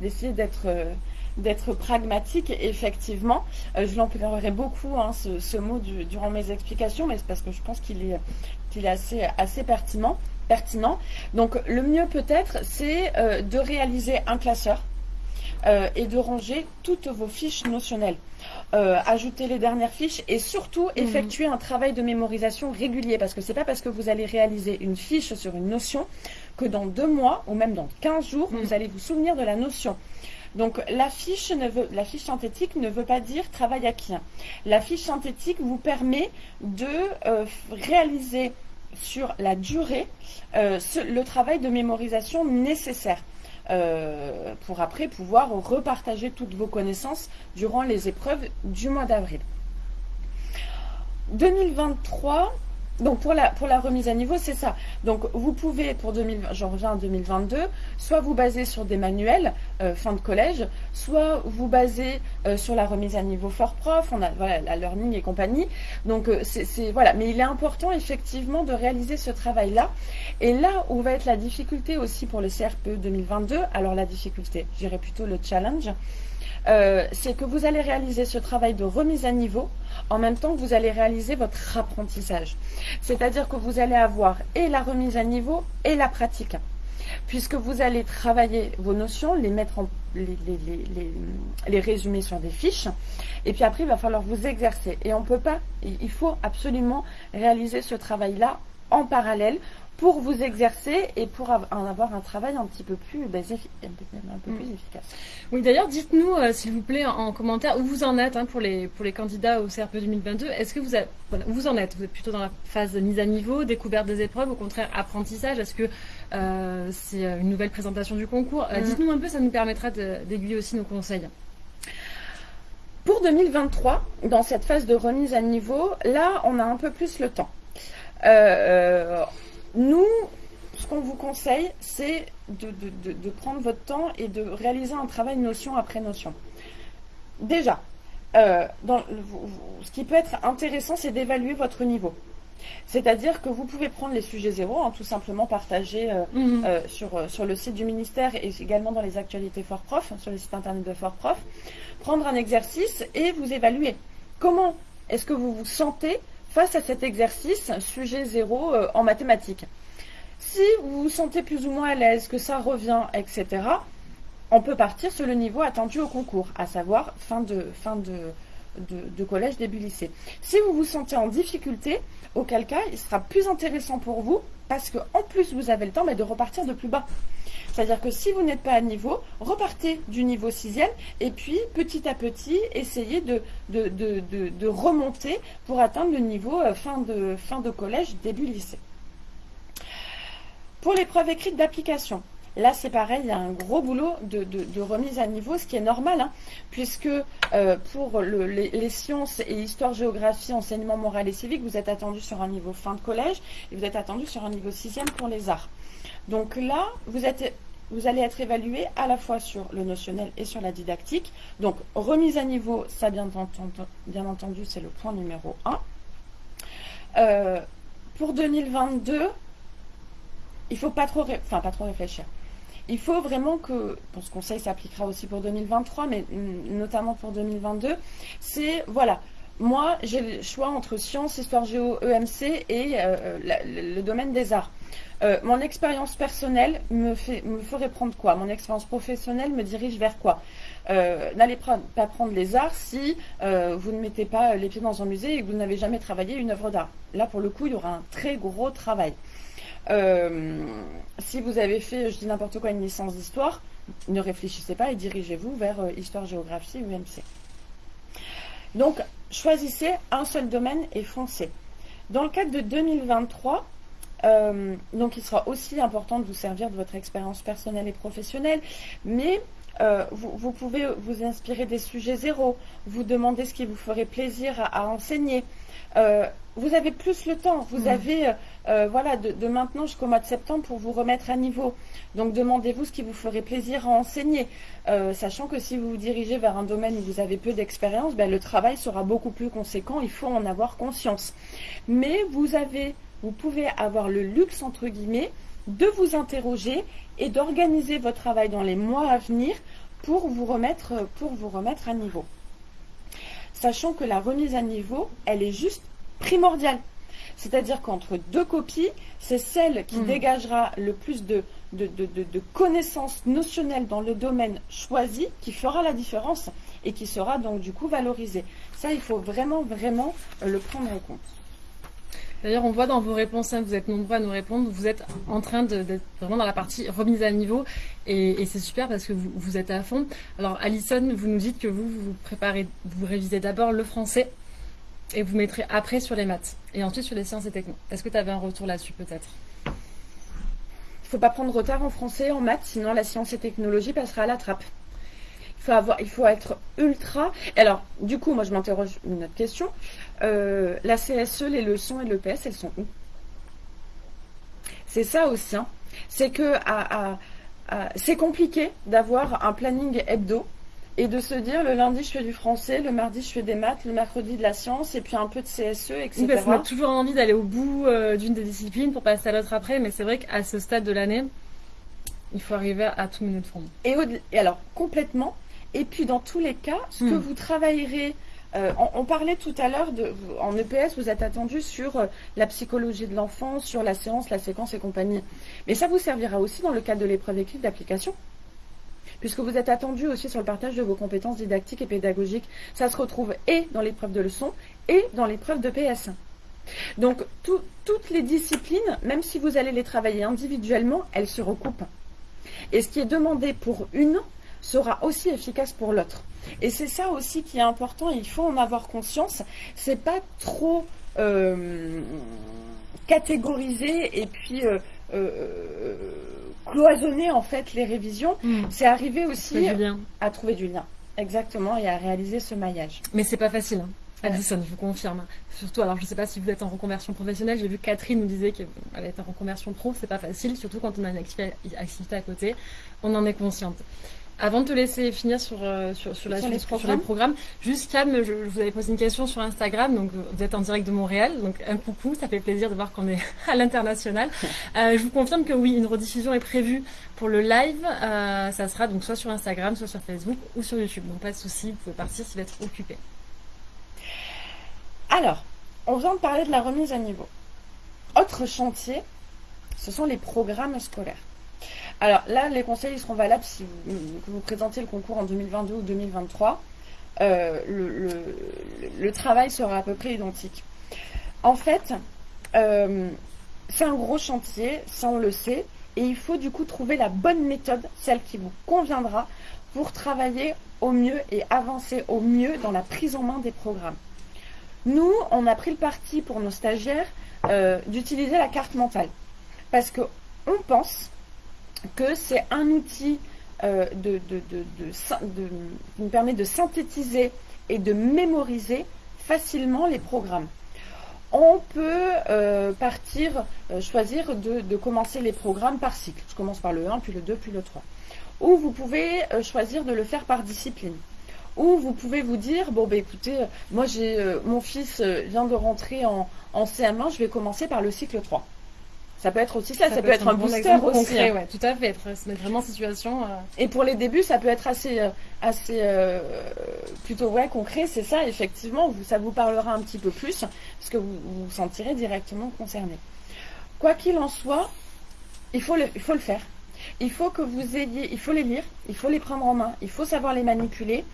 d'essayer d'être pragmatique, effectivement. Euh, je l'emploierai beaucoup, hein, ce, mot, durant mes explications, mais c'est parce que je pense qu'il est, assez, pertinent. Donc, le mieux peut-être, c'est euh, de réaliser un classeur et de ranger toutes vos fiches notionnelles. Euh, ajouter les dernières fiches et surtout mhm. effectuer un travail de mémorisation régulier parce que c'est pas parce que vous allez réaliser une fiche sur une notion que dans deux mois ou même dans 15 jours, vous mhm. allez vous souvenir de la notion. Donc la fiche, ne veut, la fiche synthétique ne veut pas dire travail acquis. La fiche synthétique vous permet de euh, réaliser sur la durée euh, le travail de mémorisation nécessaire. Euh, pour après pouvoir repartager toutes vos connaissances durant les épreuves du mois d'avril. 2023, donc pour la, pour la remise à niveau, c'est ça. Donc vous pouvez, pour 2000, j'en reviens en 2022, soit vous baser sur des manuels euh, fin de collège, soit vous baser euh, sur la remise à niveau fort prof, on a voilà, la learning et compagnie. Donc euh, c'est voilà, mais il est important effectivement de réaliser ce travail-là. Et là où va être la difficulté aussi pour le CRPE 2022, alors la difficulté, j'irai plutôt le challenge, c'est que vous allez réaliser ce travail de remise à niveau en même temps que vous allez réaliser votre apprentissage. C'est-à-dire que vous allez avoir et la remise à niveau et la pratique. Puisque vous allez travailler vos notions, les mettre en, les, résumer sur des fiches, et puis après il va falloir vous exercer. Et on peut pas, il faut absolument réaliser ce travail-là en parallèle pour vous exercer et pour en avoir un travail un petit peu plus, un peu plus mm. efficace. Oui, d'ailleurs, dites-nous, euh, s'il vous plaît, en, commentaire, où vous en êtes hein, pour, les, pour les candidats au CRP 2022. Est-ce que vous, vous en êtes? Vous êtes plutôt dans la phase de mise à niveau, découverte des épreuves, au contraire, apprentissage? Est-ce que euh, c'est euh, une nouvelle présentation du concours? Mm. Dites-nous un peu, ça nous permettra d'aiguiller aussi nos conseils. Pour 2023, dans cette phase de remise à niveau, là, on a un peu plus le temps. Euh, nous, ce qu'on vous conseille, c'est de, prendre votre temps et de réaliser un travail notion après notion. Déjà, euh, ce qui peut être intéressant, c'est d'évaluer votre niveau. C'est-à-dire que vous pouvez prendre les sujets zéro, hein, tout simplement partager euh, mhm. euh, sur, sur le site du ministère et également dans les actualités Fort Prof, sur le site internet de Fort Prof, prendre un exercice et vous évaluer. Comment est-ce que vous vous sentez face à cet exercice, sujet zéro euh, en mathématiques. Si vous vous sentez plus ou moins à l'aise, que ça revient, etc., on peut partir sur le niveau attendu au concours, à savoir fin de, fin de, de, collège, début lycée. Si vous vous sentez en difficulté, auquel cas, il sera plus intéressant pour vous, parce qu'en plus, vous avez le temps de repartir de plus bas. C'est-à-dire que si vous n'êtes pas à niveau, repartez du niveau sixième et puis petit à petit, essayez de, de, remonter pour atteindre le niveau euh, fin de, fin de collège, début lycée. Pour l'épreuve écrite d'application, Là, c'est pareil, il y a un gros boulot de, remise à niveau, ce qui est normal, hein, puisque euh, pour les, sciences et histoire-géographie, enseignement moral et civique, vous êtes attendu sur un niveau fin de collège et vous êtes attendu sur un niveau sixième pour les arts. Donc là, vous allez être évalué à la fois sur le notionnel et sur la didactique. Donc, remise à niveau, ça bien entendu, c'est le point numéro 1. Euh, pour 2022, il faut trop, enfin pas trop réfléchir. Il faut vraiment que, bon, ce conseil s'appliquera aussi pour 2023, mais notamment pour 2022, c'est, voilà, moi, j'ai le choix entre sciences, histoire géo, EMC et euh, le domaine des arts. Euh, mon expérience personnelle me, fait, ferait prendre quoi? Mon expérience professionnelle me dirige vers quoi? Euh, N'allez pas prendre les arts si vous ne mettez pas les pieds dans un musée et que vous n'avez jamais travaillé une œuvre d'art. Là, pour le coup, il y aura un très gros travail. Si vous avez fait, je dis n'importe quoi, une licence d'histoire, ne réfléchissez pas et dirigez-vous vers histoire, géographie ou EMC. Donc, choisissez un seul domaine et foncez. Dans le cadre de 2023, euh, donc il sera aussi important de vous servir de votre expérience personnelle et professionnelle, mais euh, vous, pouvez vous inspirer des sujets zéro, vous demander ce qui vous ferait plaisir à, enseigner. Euh, vous avez plus le temps, vous mmh. avez voilà de, de, maintenant jusqu'au mois de septembre pour vous remettre à niveau. Donc demandez-vous ce qui vous ferait plaisir à enseigner, euh, sachant que si vous vous dirigez vers un domaine où vous avez peu d'expérience, ben, le travail sera beaucoup plus conséquent, il faut en avoir conscience. Mais vous avez, vous pouvez avoir le luxe, entre guillemets, de vous interroger et d'organiser votre travail dans les mois à venir pour vous remettre, pour vous remettre à niveau. Sachant que la remise à niveau, elle est juste primordiale. C'est-à-dire qu'entre deux copies, c'est celle qui mmh. dégagera le plus de, de, connaissances notionnelles dans le domaine choisi qui fera la différence et qui sera donc du coup valorisé. Ça, il faut vraiment, vraiment euh, le prendre en compte. D'ailleurs, on voit dans vos réponses, hein, vous êtes nombreux à nous répondre, vous êtes en train d'être vraiment dans la partie remise à niveau et, c'est super parce que vous, êtes à fond. Alors, Alison, vous nous dites que vous, vous préparez, vous révisez d'abord le français et vous mettrez après sur les maths et ensuite sur les sciences et techno. Est-ce que tu avais un retour là-dessus peut-être? Il faut pas prendre retard en français, en maths, sinon la science et technologie passera à la trappe. Il faut, avoir, il faut être ultra. Alors, du coup, moi je m'interroge une autre question. Euh, la CSE, les leçons et l'EPS, elles sont où? C'est ça aussi. Hein. C'est que c'est compliqué d'avoir un planning hebdo et de se dire le lundi je fais du français, le mardi je fais des maths, le mercredi de la science et puis un peu de CSE, etc. Oui, parce qu'on a toujours envie d'aller au bout euh, d'une des disciplines pour passer à l'autre après, mais c'est vrai qu'à ce stade de l'année, il faut arriver à tout mener de front. Et, alors complètement. Et puis dans tous les cas, ce que hmm. vous travaillerez euh, on, parlait tout à l'heure en EPS, vous êtes attendu sur euh, la psychologie de l'enfant, sur la séance, la séquence et compagnie. Mais ça vous servira aussi dans le cadre de l'épreuve écrite d'application puisque vous êtes attendu aussi sur le partage de vos compétences didactiques et pédagogiques. Ça se retrouve et dans l'épreuve de leçon et dans l'épreuve de PS. Donc toutes les disciplines, même si vous allez les travailler individuellement, elles se recoupent. Et ce qui est demandé pour une sera aussi efficace pour l'autre. Et c'est ça aussi qui est important, il faut en avoir conscience. C'est pas trop euh, catégoriser et puis euh, euh, cloisonner en fait les révisions, hmm. c'est arriver aussi à trouver du lien. Exactement, et à réaliser ce maillage. Mais c'est pas facile. Hein. Addison, je vous confirme. Surtout, alors je ne sais pas si vous êtes en reconversion professionnelle, j'ai vu Catherine nous disait qu'elle était en reconversion pro, c'est pas facile, surtout quand on a une activité à côté, on en est consciente. Avant de te laisser finir sur, euh, sur, la suite, sur les programmes, juste calme, je, vous avais posé une question sur Instagram, donc vous êtes en direct de Montréal, donc un coucou, ça fait plaisir de voir qu'on est à l'international. Euh, je vous confirme que oui, une rediffusion est prévue pour le live, euh, ça sera donc soit sur Instagram, soit sur Facebook ou sur YouTube, donc pas de souci, vous pouvez partir si vous êtes occupé. Alors, on vient de parler de la remise à niveau. Autre chantier, ce sont les programmes scolaires. Alors là, les conseils seront valables si vous, présentez le concours en 2022 ou 2023. Euh, le, travail sera à peu près identique. En fait, euh, c'est un gros chantier, ça on le sait, et il faut du coup trouver la bonne méthode, celle qui vous conviendra, pour travailler au mieux et avancer au mieux dans la prise en main des programmes. Nous, on a pris le parti pour nos stagiaires euh, d'utiliser la carte mentale, parce qu'on pense que c'est un outil euh, qui nous permet de synthétiser et de mémoriser facilement les programmes. On peut euh, partir, euh, choisir de, commencer les programmes par cycle. Je commence par le 1, puis le 2, puis le 3. Ou vous pouvez choisir de le faire par discipline. Ou vous pouvez vous dire, bon, ben écoutez, moi j'ai mon fils vient de rentrer en, en CM1, je vais commencer par le cycle 3. Ça peut être aussi ça, ça, peut, être, un, booster aussi. Concret, ouais, tout à fait, se mettre vraiment en situation. Euh. Et pour les débuts, ça peut être assez, euh, assez euh, plutôt ouais, concret, c'est ça, effectivement, vous, ça vous parlera un petit peu plus, parce que vous vous sentirez directement concerné. Quoi qu'il en soit, il faut, le, il faut le faire. Il faut que vous ayez, il faut les lire, il faut les prendre en main, il faut savoir les manipuler.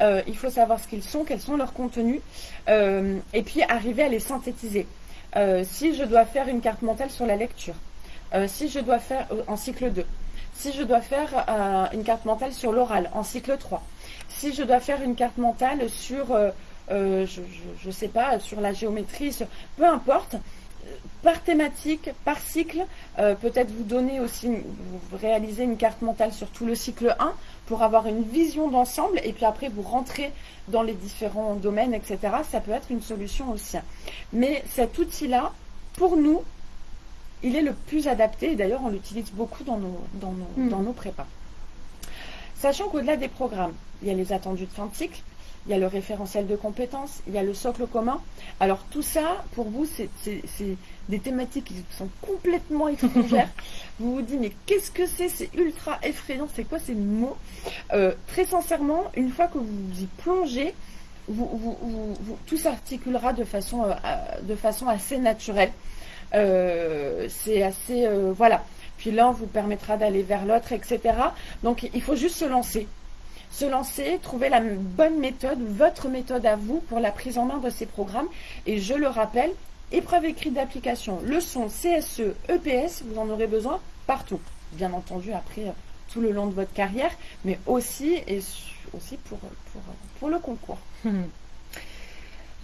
il faut savoir ce qu'ils sont, quels sont leurs contenus, et puis arriver à les synthétiser. Euh, si je dois faire une carte mentale sur la lecture, euh, si je dois faire euh, en cycle 2, si je dois faire une carte mentale sur l'oral en cycle 3, si je dois faire une carte mentale sur, je ne sais pas, sur la géométrie, peu importe, par thématique, par cycle, peut-être vous donner aussi, vous réaliser une carte mentale sur tout le cycle 1 pour avoir une vision d'ensemble et puis après vous rentrez dans les différents domaines, etc. Ça peut être une solution aussi. Mais cet outil-là, pour nous, il est le plus adapté et d'ailleurs on l'utilise beaucoup dans nos, dans nos, hmm. dans nos prépas. Sachant qu'au-delà des programmes, il y a les attendus de fin de cycle, il y a le référentiel de compétences, il y a le socle commun. Alors tout ça, pour vous, c'est des thématiques qui sont complètement étrangères. vous vous dites, mais qu'est-ce que c'est? C'est ultra effrayant, c'est quoi ces mots? Euh, Très sincèrement, une fois que vous y plongez, tout s'articulera de façon, euh, de façon assez naturelle. Euh, c'est assez... voilà. Puis l'un vous permettra d'aller vers l'autre, etc. Donc il faut juste se lancer se lancer, trouver la bonne méthode, votre méthode à vous pour la prise en main de ces programmes. Et je le rappelle, épreuve écrite d'application, leçon, CSE, EPS, vous en aurez besoin partout. Bien entendu, après, euh, tout le long de votre carrière, mais aussi, et aussi pour, pour, le concours.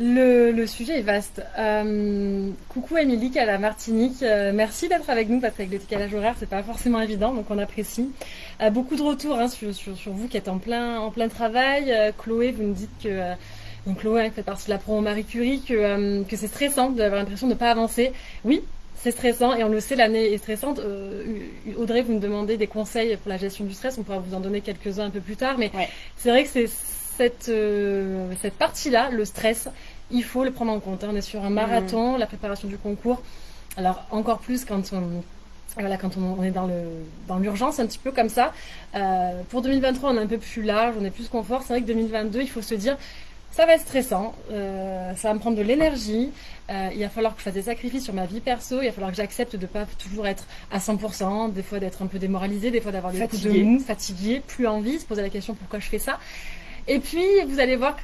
Le, sujet est vaste. Euh, coucou Émilie à la Martinique. Euh, merci d'être avec nous parce qu'avec le décalage horaire, c'est pas forcément évident, donc on apprécie. Euh, beaucoup de retours hein, sur, vous qui êtes en plein, en plein travail. Chloé, vous nous dites que donc Chloé hein, fait partie de la promo Marie Curie, que, que c'est stressant d'avoir l'impression de ne pas avancer. Oui, c'est stressant et on le sait, l'année est stressante. Audrey, vous me demandez des conseils pour la gestion du stress. On pourra vous en donner quelques-uns un peu plus tard, mais c'est vrai que c'est cette, cette partie-là, le stress, il faut le prendre en compte. On est sur un marathon, la préparation du concours. Alors encore plus quand on voilà, quand on, est dans le dans l'urgence, un petit peu comme ça. Euh, pour 2023, on est un peu plus large, on est plus confort. C'est vrai que 2022, il faut se dire, ça va être stressant, euh, ça va me prendre de l'énergie. Euh, il va falloir que je fasse des sacrifices sur ma vie perso. Il va falloir que j'accepte de pas toujours être à 100%, des fois d'être un peu démoralisé, des fois d'avoir des coups de mou, fatigué, plus envie, se poser la question pourquoi je fais ça. Et puis, vous allez voir que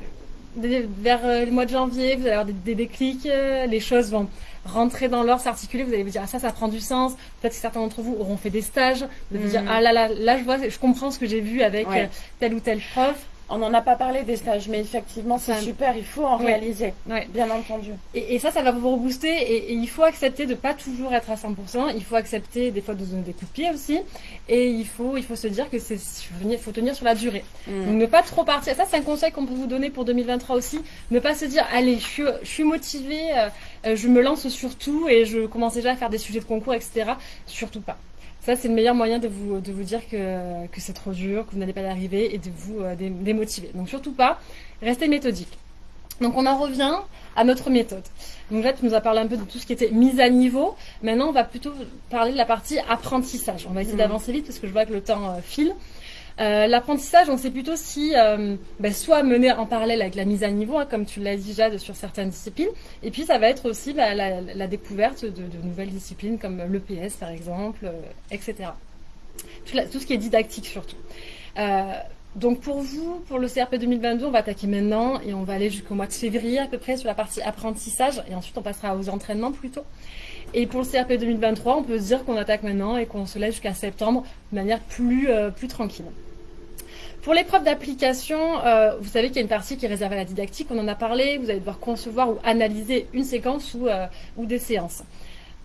vers euh, le mois de janvier, vous allez avoir des, déclics, euh, les choses vont rentrer dans l'ordre, s'articuler, vous allez vous dire ah ça ça prend du sens. Peut-être que certains d'entre vous auront fait des stages, vous allez vous dire mm. ah là là là je vois, je comprends ce que j'ai vu avec euh, tel ou tel prof. On n'en a pas parlé des stages, mais effectivement, c'est super, il faut en réaliser, bien entendu. Et, ça, ça va vous rebooster, et, il faut accepter de pas toujours être à 100%, il faut accepter des fois de donner des coups de pied aussi, et il faut, il faut se dire que c'est, faut tenir sur la durée. Mm. Donc ne pas trop partir, ça c'est un conseil qu'on peut vous donner pour 2023 aussi, ne pas se dire, allez, je suis, je suis motivée, euh, euh, je me lance sur tout, et je commence déjà à faire des sujets de concours, etc. Surtout pas. Ça, c'est le meilleur moyen de vous, de vous dire que, que c'est trop dur, que vous n'allez pas y arriver et de vous euh, démotiver. Donc surtout pas, restez méthodique. Donc on en revient à notre méthode. Donc là, tu nous as parlé un peu de tout ce qui était mise à niveau. Maintenant, on va plutôt parler de la partie apprentissage. On va essayer mmh. d'avancer vite parce que je vois que le temps euh, file. Euh, l'apprentissage, on sait plutôt si euh, ben, soit mener en parallèle avec la mise à niveau, hein, comme tu l'as dit Jade, sur certaines disciplines, et puis ça va être aussi la, découverte de, nouvelles disciplines comme l'EPS par exemple, euh, etc. Tout, ce qui est didactique surtout. donc pour vous, pour le CRP 2022, on va attaquer maintenant et on va aller jusqu'au mois de février à peu près sur la partie apprentissage et ensuite on passera aux entraînements plutôt. Et pour le CRP 2023, on peut se dire qu'on attaque maintenant et qu'on se laisse jusqu'à septembre de manière plus tranquille. Pour l'épreuve d'application, euh, vous savez qu'il y a une partie qui est réservée à la didactique, on en a parlé, vous allez devoir concevoir ou analyser une séquence ou, euh, des séances.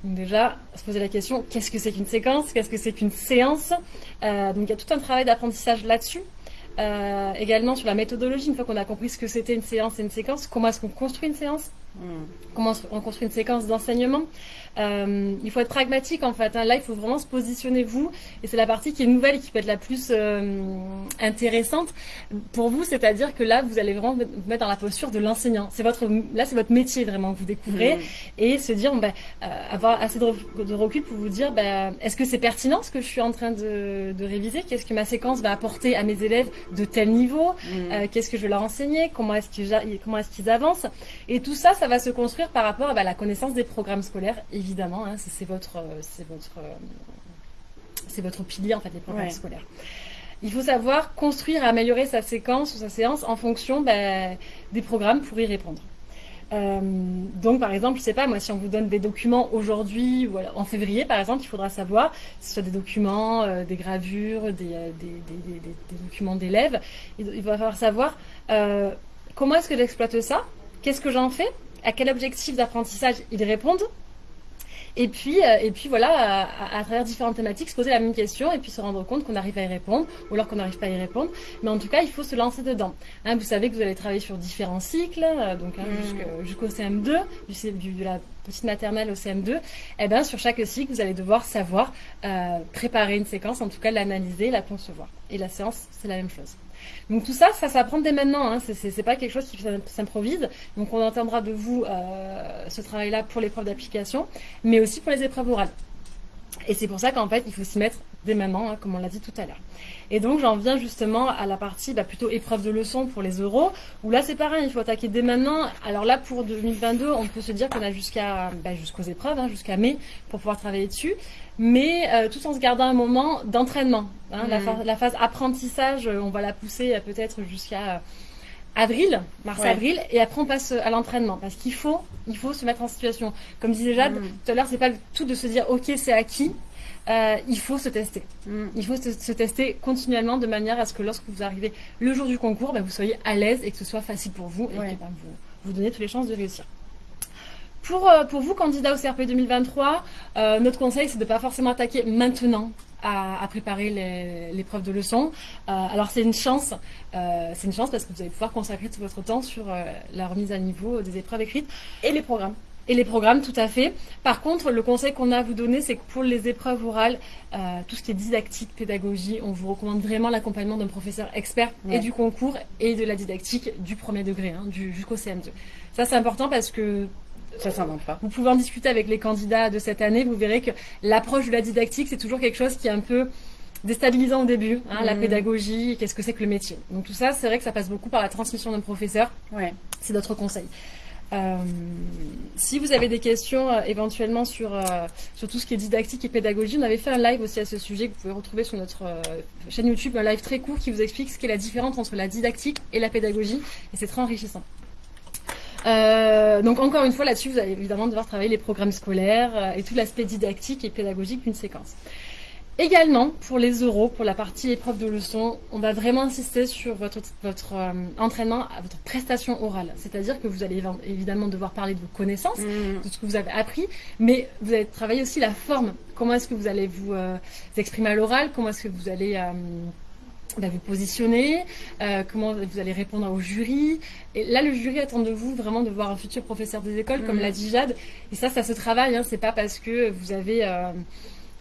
Donc déjà, se poser la question, qu'est-ce que c'est qu'une séquence Qu'est-ce que c'est qu'une séance euh, Donc il y a tout un travail d'apprentissage là-dessus. Également sur la méthodologie, une fois qu'on a compris ce que c'était une séance et une séquence, comment est-ce qu'on construit une séance. Comment on construit une séquence d'enseignement. Euh, il faut être pragmatique en fait. hein. Là, il faut vraiment se positionner vous. Et c'est la partie qui est nouvelle et qui peut être la plus euh, intéressante pour vous. C'est-à-dire que là, vous allez vraiment vous mettre dans la posture de l'enseignant. C'est votre, là, c'est votre métier vraiment que vous découvrez Hmm. et se dire, ben, euh, avoir assez de, re- de recul pour vous dire, ben, est-ce que c'est pertinent ce que je suis en train de, de réviser? Qu'est-ce que ma séquence va apporter à mes élèves de tel niveau? Hmm. euh, qu'est-ce que je vais leur enseigner, comment est-ce qu'ils comment est-ce qu'ils avancent? Et tout ça, ça va se construire par rapport à bah, la connaissance des programmes scolaires, évidemment. hein, c'est votre, euh, c'est votre, euh, c'est votre pilier en fait, les programmes Ouais. scolaires. Il faut savoir construire et améliorer sa séquence ou sa séance en fonction bah, des programmes pour y répondre. Euh, donc, par exemple, je sais pas, moi, si on vous donne des documents aujourd'hui ou en février, par exemple, il faudra savoir, que ce soit des documents, euh, des gravures, des, des, des- des- des- des documents d'élèves, il, il va falloir savoir euh, comment est-ce que j'exploite ça, qu'est-ce que j'en fais, à quel objectif d'apprentissage ils répondent. Et puis, euh, et puis voilà, à, travers différentes thématiques, se poser la même question et puis se rendre compte qu'on arrive à y répondre ou alors qu'on n'arrive pas à y répondre. Mais en tout cas, il faut se lancer dedans. Hein, vous savez que vous allez travailler sur différents cycles, euh, donc hein, Mm. jusqu'au CM2, du, C- du- de la petite maternelle au CM2. Et ben sur chaque cycle, vous allez devoir savoir euh, préparer une séquence, en tout cas l'analyser, la concevoir. Et la séance, c'est la même chose. Donc tout ça, ça s'apprend dès maintenant. Hein. C'est- pas quelque chose qui s'im- s'improvise. Donc on entendra de vous euh, ce travail-là pour l'épreuve d'application, mais aussi pour les épreuves orales. Et c'est pour ça qu'en fait, il faut s'y mettre dès maintenant, hein, comme on l'a dit tout à l'heure. Et donc j'en viens justement à la partie bah, plutôt épreuve de leçon pour les euros, où là c'est pareil, il faut attaquer dès maintenant. Alors là pour 2022, on peut se dire qu'on a jusqu'à bah, jusqu'aux épreuves, hein, jusqu'à mai, pour pouvoir travailler dessus, mais euh, tout en se gardant un moment d'entraînement. hein. la, Mhm. phase- la phase apprentissage, euh, on va la pousser euh, peut-être jusqu'à euh, avril, mars-avril, et après on passe à l'entraînement, parce qu'il faut, il faut se mettre en situation. Comme disait Jade, Mhm. tout à l'heure, c'est pas le tout de se dire ok c'est acquis, euh, il faut se tester. Hmm. Il faut se, se tester continuellement de manière à ce que lorsque vous arrivez le jour du concours, bah, vous soyez à l'aise et que ce soit facile pour vous et Ouais. que bah, vous vous donnez toutes les chances de réussir. Pour, euh, pour vous, candidats au CRP 2023, euh, notre conseil, c'est de ne pas forcément attaquer maintenant à, à préparer l'épreuve de leçon. Euh, alors, c'est une chance, c'est une chance parce que vous allez pouvoir consacrer tout votre temps sur la remise à niveau des épreuves écrites Et les programmes et les programmes, tout à fait. Par contre, le conseil qu'on a à vous donner, c'est que pour les épreuves orales, euh, tout ce qui est didactique, pédagogie, on vous recommande vraiment l'accompagnement d'un professeur expert Ouais. et du concours et de la didactique du premier degré, hein, jusqu'au CM2. Ça, c'est important parce que Ça s'invente pas. vous pouvez en discuter avec les candidats de cette année. Vous verrez que l'approche de la didactique, c'est toujours quelque chose qui est un peu déstabilisant au début. hein, La Mhm. pédagogie, qu'est-ce que c'est que le métier. Donc tout ça, c'est vrai que ça passe beaucoup par la transmission d'un professeur. Ouais. C'est notre conseil. Euh, si vous avez des questions euh, éventuellement sur, euh, sur tout ce qui est didactique et pédagogie, on avait fait un live aussi à ce sujet que vous pouvez retrouver sur notre chaîne YouTube, un live très court qui vous explique ce qu'est la différence entre la didactique et la pédagogie, et c'est très enrichissant. Euh, donc encore une fois là-dessus, vous allez évidemment devoir travailler les programmes scolaires euh, et tout l'aspect didactique et pédagogique d'une séquence. Également, pour les euros, pour la partie épreuve de leçon, on va vraiment insister sur votre, votre euh, entraînement à votre prestation orale. C'est-à-dire que vous allez évi- évidemment devoir parler de vos connaissances, Hmm. de ce que vous avez appris, mais vous allez travailler aussi la forme. Comment est-ce que vous allez vous, euh, vous exprimer à l'oral? Comment est-ce que vous allez euh, bah, vous positionner euh, Comment vous allez répondre au jury Et là, le jury attend de vous vraiment de voir un futur professeur des écoles, comme Mhm. l'a dit Jade. Et ça, ça se travaille. Hein. C'est pas parce que vous avez euh,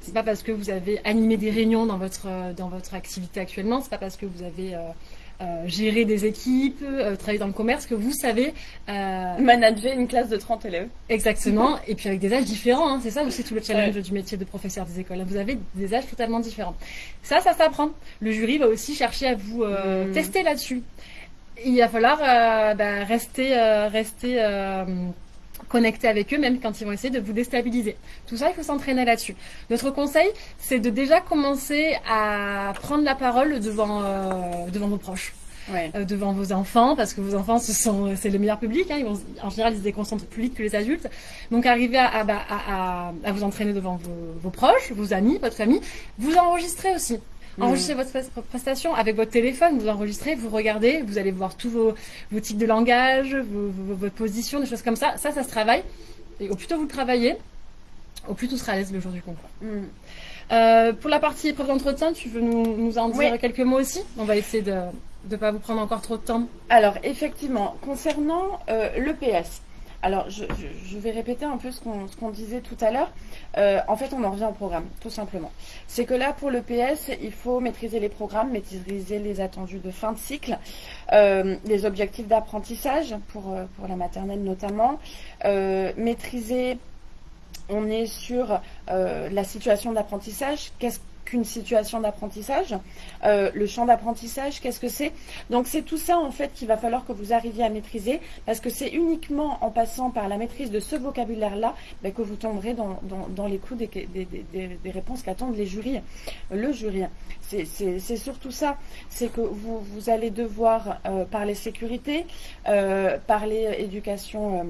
c'est pas parce que vous avez animé des réunions dans votre euh, dans votre activité actuellement, c'est pas parce que vous avez euh, euh, géré des équipes, euh, travaillé dans le commerce que vous savez euh, Manager une classe de 30 élèves. exactement. et puis avec des âges différents, hein. c'est ça aussi tout le challenge Ouais. du métier de professeur des écoles. Vous avez des âges totalement différents. Ça, ça s'apprend. Le jury va aussi chercher à vous euh, Mm. tester là-dessus. Il va falloir euh, bah, rester euh, rester connecté avec eux, même quand ils vont essayer de vous déstabiliser. Tout ça, il faut s'entraîner là-dessus. Notre conseil, c'est de déjà commencer à prendre la parole devant, euh, devant vos proches, Ouais. euh, devant vos enfants, parce que vos enfants, ce sont, c'est le meilleur public. Hein, ils vont, en général, ils se déconcentrent plus vite que les adultes. Donc, arriver à, à, bah, à, à- à vous entraîner devant vos, vos proches, vos amis, votre famille. Vous enregistrez aussi. Mhm. Enregistrez votre pres- prestation avec votre téléphone, vous enregistrez, vous regardez, vous allez voir tous vos, vos types de langage, vos, vos- votre position, des choses comme ça. Ça, ça se travaille. Et au plus tôt vous le travaillez, au plus tout sera à l'aise le jour du concours. Hmm. Euh, pour la partie épreuve d'entretien, tu veux nous, en dire quelques mots aussi? On va essayer de ne pas vous prendre encore trop de temps. Alors, effectivement, concernant euh, l'EPS, alors, je, vais répéter un peu ce qu'on disait tout à l'heure. Euh, en fait, on en revient au programme, tout simplement. C'est que là, pour le PS, il faut maîtriser les programmes, maîtriser les attendus de fin de cycle, euh, les objectifs d'apprentissage, pour, euh, la maternelle notamment, maîtriser on est sur la situation d'apprentissage, qu'est-ce une situation d'apprentissage. Euh, le champ d'apprentissage, qu'est-ce que c'est? Donc c'est tout ça en fait qu'il va falloir que vous arriviez à maîtriser parce que c'est uniquement en passant par la maîtrise de ce vocabulaire-là ben, que vous tomberez dans, les coups des, réponses qu'attendent les jurys. Le jury, c'est surtout ça. C'est que vous, allez devoir euh, parler sécurité, euh, parler éducation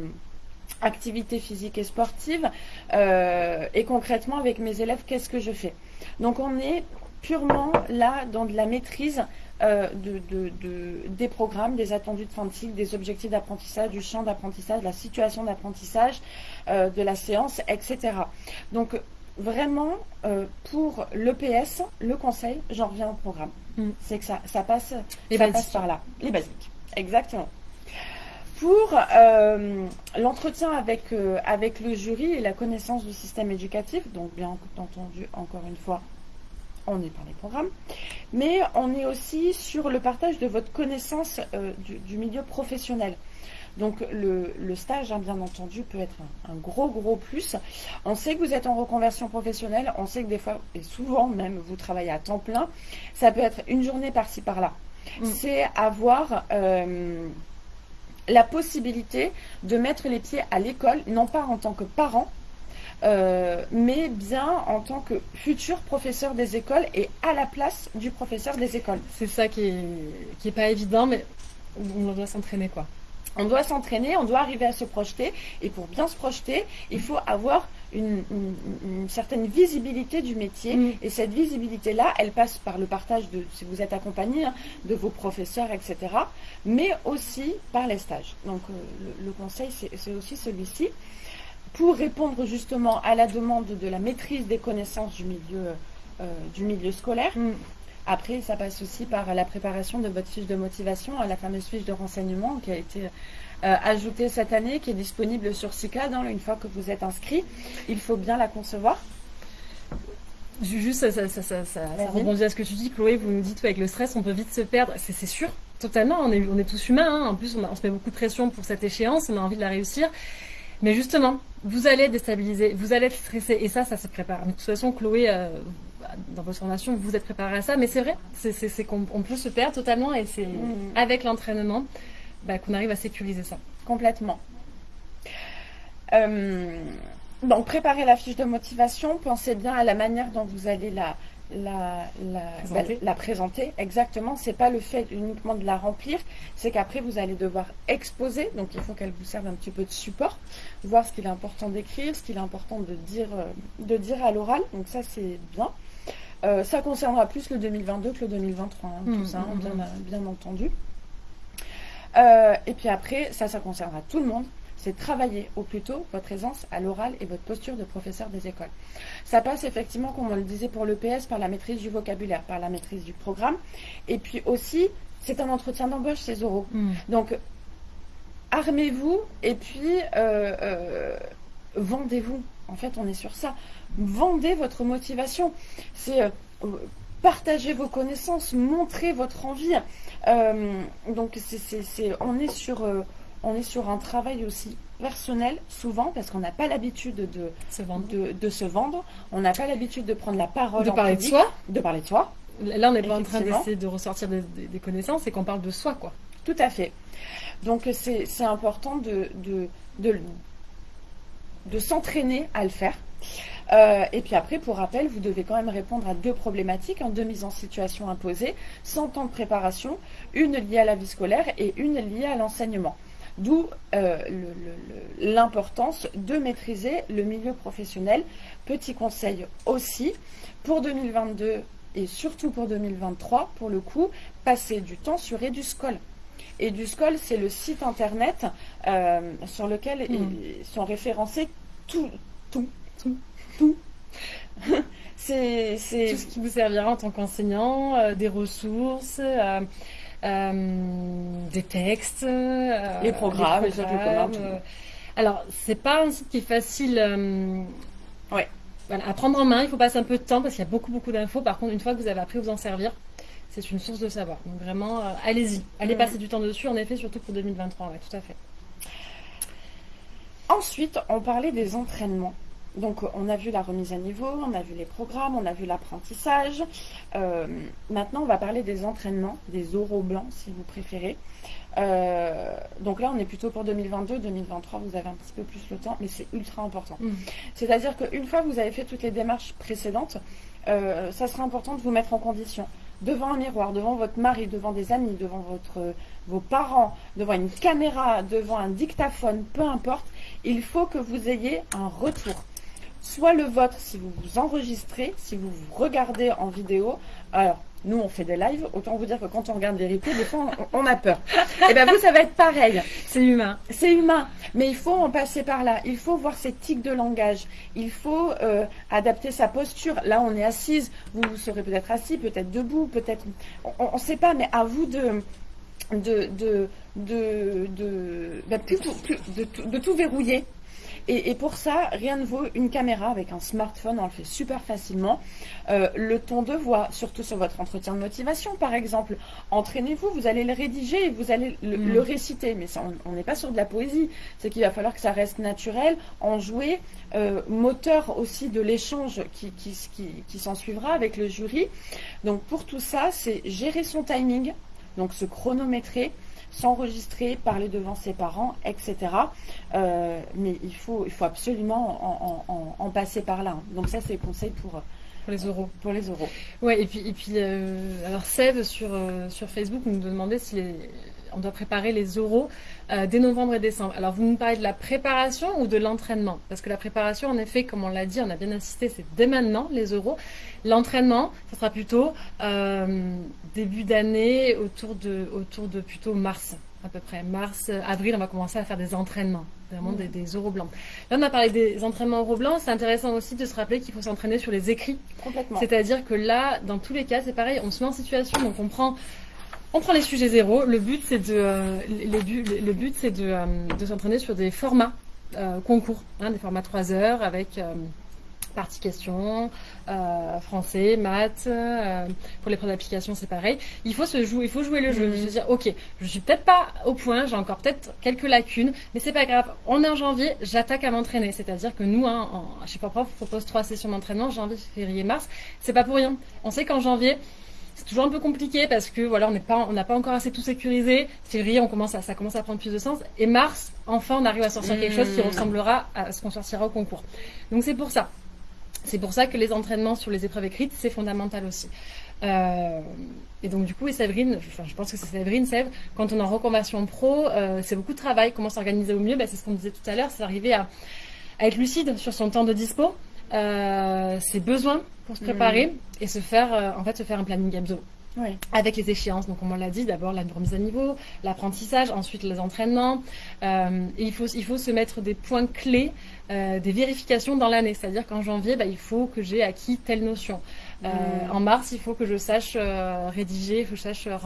activité physique et sportive. et concrètement, avec mes élèves, qu'est-ce que je fais? Donc on est purement là dans de la maîtrise euh, des programmes, des attendus de fin de cycle, des objectifs d'apprentissage, du champ d'apprentissage, de la situation d'apprentissage, euh, de la séance, etc. Donc vraiment, euh, pour l'EPS, le conseil, j'en reviens au programme. Mm. C'est que ça, ça passe, passe par là. Les basiques, exactement. Pour l'entretien avec, avec le jury et la connaissance du système éducatif, donc bien entendu, encore une fois, on est par les programmes, mais on est aussi sur le partage de votre connaissance euh, du, milieu professionnel. Donc le, stage, hein, bien entendu, peut être un, gros, gros plus. On sait que vous êtes en reconversion professionnelle, on sait que des fois, et souvent même, vous travaillez à temps plein. Ça peut être une journée par-ci, par-là. Mm. C'est avoir... Euh, la possibilité de mettre les pieds à l'école, non pas en tant que parent, euh, mais bien en tant que futur professeur des écoles et à la place du professeur des écoles. C'est ça qui est, qui est pas évident, mais on doit s'entraîner quoi. On doit s'entraîner, on doit arriver à se projeter, et pour bien se projeter, il faut avoir une, certaine visibilité du métier, mm. et cette visibilité-là, elle passe par le partage de, si vous êtes accompagné, hein, de vos professeurs, etc., mais aussi par les stages. Donc euh, le, conseil, c'est aussi celui-ci pour répondre justement à la demande de la maîtrise des connaissances du milieu, euh, du milieu scolaire. Mm. Après, ça passe aussi par la préparation de votre fiche de motivation, la fameuse fiche de renseignement qui a été euh, ajoutée cette année, qui est disponible sur CICAD. Hein, une fois que vous êtes inscrit, il faut bien la concevoir. Juste, ça, ça, rebondit à ce que tu dis, Chloé. Vous nous dites avec le stress, on peut vite se perdre. C'est sûr, totalement. On est, on est tous humains. Hein. En plus, on, on, se met beaucoup de pression pour cette échéance. On a envie de la réussir. Mais justement, vous allez déstabiliser, vous allez être stressé, et ça, ça se prépare. de toute façon, Chloé, euh, dans votre formation, vous êtes préparé à ça, mais c'est vrai, c'est qu'on peut se perdre totalement, et c'est mm. avec l'entraînement bah, qu'on arrive à sécuriser ça. Complètement. Euh, donc, préparez la fiche de motivation, pensez bien à la manière dont vous allez la, la, la, présenter. Exactement, c'est pas le fait uniquement de la remplir, c'est qu'après vous allez devoir exposer, donc il faut qu'elle vous serve un petit peu de support, voir ce qu'il est important d'écrire, ce qu'il est important de dire, euh, de dire à l'oral, donc ça c'est bien. Euh, ça concernera plus le 2022 que le 2023, hein, tout mmh, ça, hein, mmh, mmh. bien, entendu. Euh, et puis après, ça, ça concernera tout le monde c'est travailler au plus tôt votre aisance à l'oral et votre posture de professeur des écoles. Ça passe effectivement, comme on le disait pour l'EPS, par la maîtrise du vocabulaire, par la maîtrise du programme. Et puis aussi, c'est un entretien d'embauche, ces oraux. Mm. Donc, armez-vous et puis euh, euh, vendez-vous. En fait, on est sur ça. Vendez votre motivation. C'est euh, partager vos connaissances, montrer votre envie. donc, c'est, on est sur on est sur un travail aussi personnel, souvent, parce qu'on n'a pas l'habitude de se vendre. De, se vendre. On n'a pas l'habitude de prendre la parole. De parler de soi. De parler de soi. Là, on n'est pas en train d'essayer de ressortir des, connaissances, c'est qu'on parle de soi, quoi. Tout à fait. Donc, c'est important de, de, de, s'entraîner à le faire. Euh, et puis après, pour rappel, vous devez quand même répondre à deux problématiques, en deux mises en situation imposées, sans temps de préparation, une liée à la vie scolaire et une liée à l'enseignement. D'où euh, l'importance de maîtriser le milieu professionnel. Petit conseil aussi, pour 2022 et surtout pour 2023, pour le coup, passer du temps sur EduScol. EduScol, c'est le site internet euh, sur lequel hmm. sont référencés tout, tout, tout, tout. c'est tout ce qui vous servira en tant qu'enseignant, euh, des ressources, euh, euh, des textes, les programmes, les programmes. alors, c'est pas un site qui est facile. ouais. Voilà, à prendre en main, il faut passer un peu de temps parce qu'il y a beaucoup beaucoup d'infos. Par contre, une fois que vous avez appris à vous en servir, c'est une source de savoir. Donc vraiment, allez-y, allez passer du temps dessus. En effet, surtout pour 2023, ouais, tout à fait. Ensuite, on parlait des entraînements. Donc on a vu la remise à niveau, on a vu les programmes, on a vu l'apprentissage. Euh, maintenant on va parler des entraînements, des oraux blancs si vous préférez. Euh, donc là on est plutôt pour 2022, 2023 vous avez un petit peu plus le temps, mais c'est ultra important. Mmh. C'est-à-dire qu'une fois que vous avez fait toutes les démarches précédentes, euh, ça sera important de vous mettre en condition devant un miroir, devant votre mari, devant des amis, devant votre, vos parents, devant une caméra, devant un dictaphone, peu importe, il faut que vous ayez un retour soit le vôtre si vous vous enregistrez, si vous vous regardez en vidéo. Alors, nous, on fait des lives. Autant vous dire que quand on regarde des replays, des fois, on, a peur. Et eh bien, vous, ça va être pareil. C'est humain. C'est humain. Mais il faut en passer par là. Il faut voir ses tics de langage. Il faut euh, adapter sa posture. Là, on est assise. Vous, serez peut-être assis, peut-être debout, peut-être. On ne sait pas, mais à vous de. De, de, de, de, ben, de tout verrouiller et, pour ça, rien ne vaut une caméra avec un smartphone, on le fait super facilement. Euh, le ton de voix, surtout sur votre entretien de motivation, par exemple. Entraînez-vous, vous allez le rédiger et vous allez le, mm. réciter. Mais on n'est pas sur de la poésie. C'est qu'il va falloir que ça reste naturel, enjoué, euh, moteur aussi de l'échange qui, qui, qui, qui s'en suivra avec le jury. Donc pour tout ça, c'est gérer son timing, donc se chronométrer s'enregistrer, parler devant ses parents, etc. Euh, mais il faut, il faut absolument en, passer par là. Donc ça, c'est le conseil pour, pour les euros. Pour les euros. Ouais, et puis, et puis euh, alors Sève sur, euh, sur Facebook nous demandait si les, on doit préparer les euros euh, dès novembre et décembre. Alors, vous nous parlez de la préparation ou de l'entraînement? Parce que la préparation, en effet, comme on l'a dit, on a bien insisté, c'est dès maintenant, les euros. L'entraînement, ce sera plutôt euh, début d'année, autour de, autour de plutôt mars à peu près. Mars, avril, on va commencer à faire des entraînements, vraiment des, des euros blancs. Là, on a parlé des entraînements euros blancs. C'est intéressant aussi de se rappeler qu'il faut s'entraîner sur les écrits. Complètement. C'est-à-dire que là, dans tous les cas, c'est pareil, on se met en situation, donc on prend on prend les sujets zéro. Le but, c'est de, euh, le but, c'est de, euh, de s'entraîner sur des formats euh, concours, hein, des formats 3 heures avec partie question, français, maths. pour les preuves d'application, c'est pareil. Il faut se jouer, il faut jouer le jeu. Je veux dire, ok, je suis peut-être pas au point, j'ai encore peut-être quelques lacunes, mais c'est pas grave. On est en janvier, j'attaque à m'entraîner. C'est-à-dire que nous, hein, en, chez Prof, on propose trois sessions d'entraînement, janvier, février, mars. C'est pas pour rien. On sait qu'en janvier, toujours un peu compliqué parce que voilà, on n'est pas, on n'a pas encore assez tout sécurisé. Février, on commence à, ça commence à prendre plus de sens. Et mars, enfin, on arrive à sortir quelque chose qui mmh. ressemblera à ce qu'on sortira au concours. Donc c'est pour ça. C'est pour ça que les entraînements sur les épreuves écrites, c'est fondamental aussi. Euh, et donc du coup, et Séverine, enfin, je pense que c'est Séverine, Sève, quand on est en reconversion pro, euh, c'est beaucoup de travail. Comment s'organiser au mieux? Ben, C'est ce qu'on disait tout à l'heure, c'est arriver à, à, être lucide sur son temps de dispo, euh, ses besoins pour se préparer et se faire, euh, en fait, se faire un planning hebdo. Avec les échéances, donc comme on l'a dit, d'abord la remise à niveau, l'apprentissage, ensuite les entraînements. Euh, et il faut, il faut se mettre des points clés, euh, des vérifications dans l'année. C'est-à-dire qu'en janvier, bah, il faut que j'ai acquis telle notion. Euh. En mars, il faut que je sache euh, rédiger, il faut que je sache euh,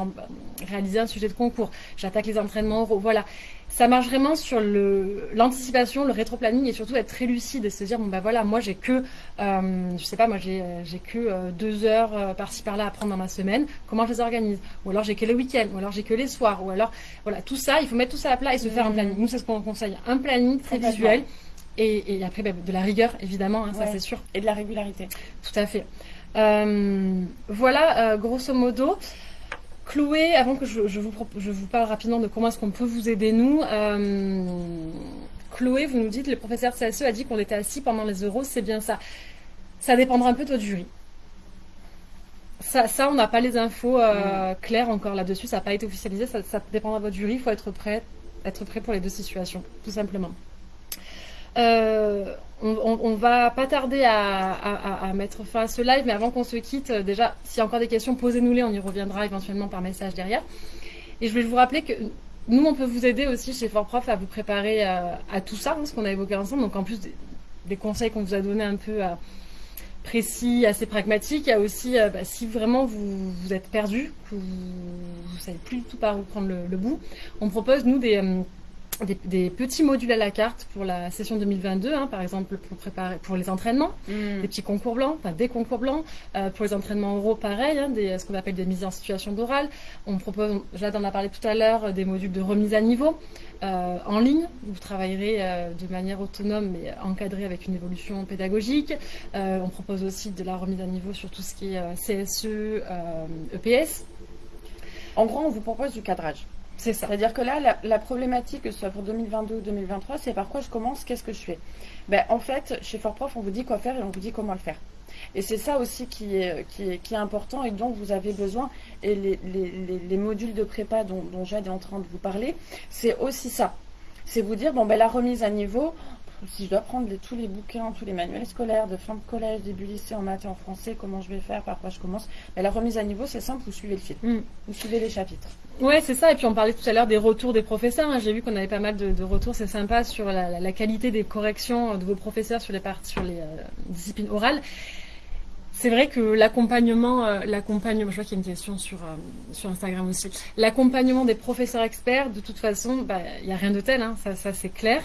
réaliser un sujet de concours. J'attaque les entraînements. Voilà. Ça marche vraiment sur l'anticipation, le, rétro-planning et surtout être très lucide et se dire bon bah voilà, moi j'ai que, je sais pas, moi j'ai que deux heures par-ci par-là à prendre dans ma semaine. Comment je les organise? Ou alors j'ai que les week-ends, ou alors j'ai que les soirs, ou alors voilà tout ça, il faut mettre tout ça à plat et se faire un mm. planning. Nous c'est ce qu'on conseille, un planning très visuel. Et, et, après, bah, de la rigueur, évidemment, hein, ça c'est sûr. Et de la régularité. Tout à fait. Euh, voilà, euh, grosso modo. Chloé, avant que je, vous, je vous parle rapidement de comment est-ce qu'on peut vous aider, nous, euh, Chloé, vous nous dites, le professeur CSE a dit qu'on était assis pendant les euros, c'est bien ça. Ça dépendra un peu de votre jury. Ça, ça on n'a pas les infos mm. claires encore là-dessus, ça n'a pas été officialisé, ça, ça dépendra de votre jury, il faut être prêt, être prêt pour les deux situations, tout simplement. Euh, on, ne va pas tarder à, mettre fin à ce live, mais avant qu'on se quitte, euh, déjà, s'il y a encore des questions, posez-nous-les, on y reviendra éventuellement par message derrière. Et je vais vous rappeler que nous, on peut vous aider aussi chez Fort Prof à vous préparer à, tout ça, hein, ce qu'on a évoqué ensemble. Donc, en plus des, conseils qu'on vous a donnés un peu précis, assez pragmatique. Il y a aussi, euh, bah, si vraiment vous, êtes perdu, que vous ne savez plus du tout par où prendre le, bout, on propose, nous, des, euh, des, petits modules à la carte pour la session 2022, hein, par exemple pour préparer pour les entraînements, hmm. des petits concours blancs, enfin des concours blancs. Euh, pour les entraînements oraux, pareil, hein, des, ce qu'on appelle des mises en situation d'oral. On propose, Jade en a parlé tout à l'heure, des modules de remise à niveau. Euh, en ligne. Vous travaillerez euh, de manière autonome mais encadrée avec une évolution pédagogique. On propose aussi de la remise à niveau sur tout ce qui est CSE, EPS. En gros, on vous propose du cadrage. C'est ça. C'est-à-dire que là, la, problématique, que ce soit pour 2022 ou 2023, c'est par quoi je commence, qu'est-ce que je fais? Ben, En fait, chez Fortprof, on vous dit quoi faire et on vous dit comment le faire. Et c'est ça aussi qui est, qui, est, qui est, important et dont vous avez besoin. Et les, les, les modules de prépa dont, Jade est en train de vous parler, c'est aussi ça. C'est vous dire, bon, ben, la remise à niveau, si je dois prendre tous les bouquins, tous les manuels scolaires de fin de collège, début lycée en maths et en français, comment je vais faire, par quoi je commence ben, La remise à niveau, c'est simple, vous suivez le fil. Mm. Vous suivez les chapitres. Ouais, c'est ça. Et puis on parlait tout à l'heure des retours des professeurs. Hein. J'ai vu qu'on avait pas mal de, retours. C'est sympa sur la, qualité des corrections de vos professeurs sur les, sur les euh, disciplines orales. C'est vrai que l'accompagnement, euh, l'accompagnement, je vois qu'il y a une question sur, euh, sur Instagram aussi. L'accompagnement des professeurs experts, de toute façon, bah, il n'y a rien de tel, hein, ça, ça c'est clair.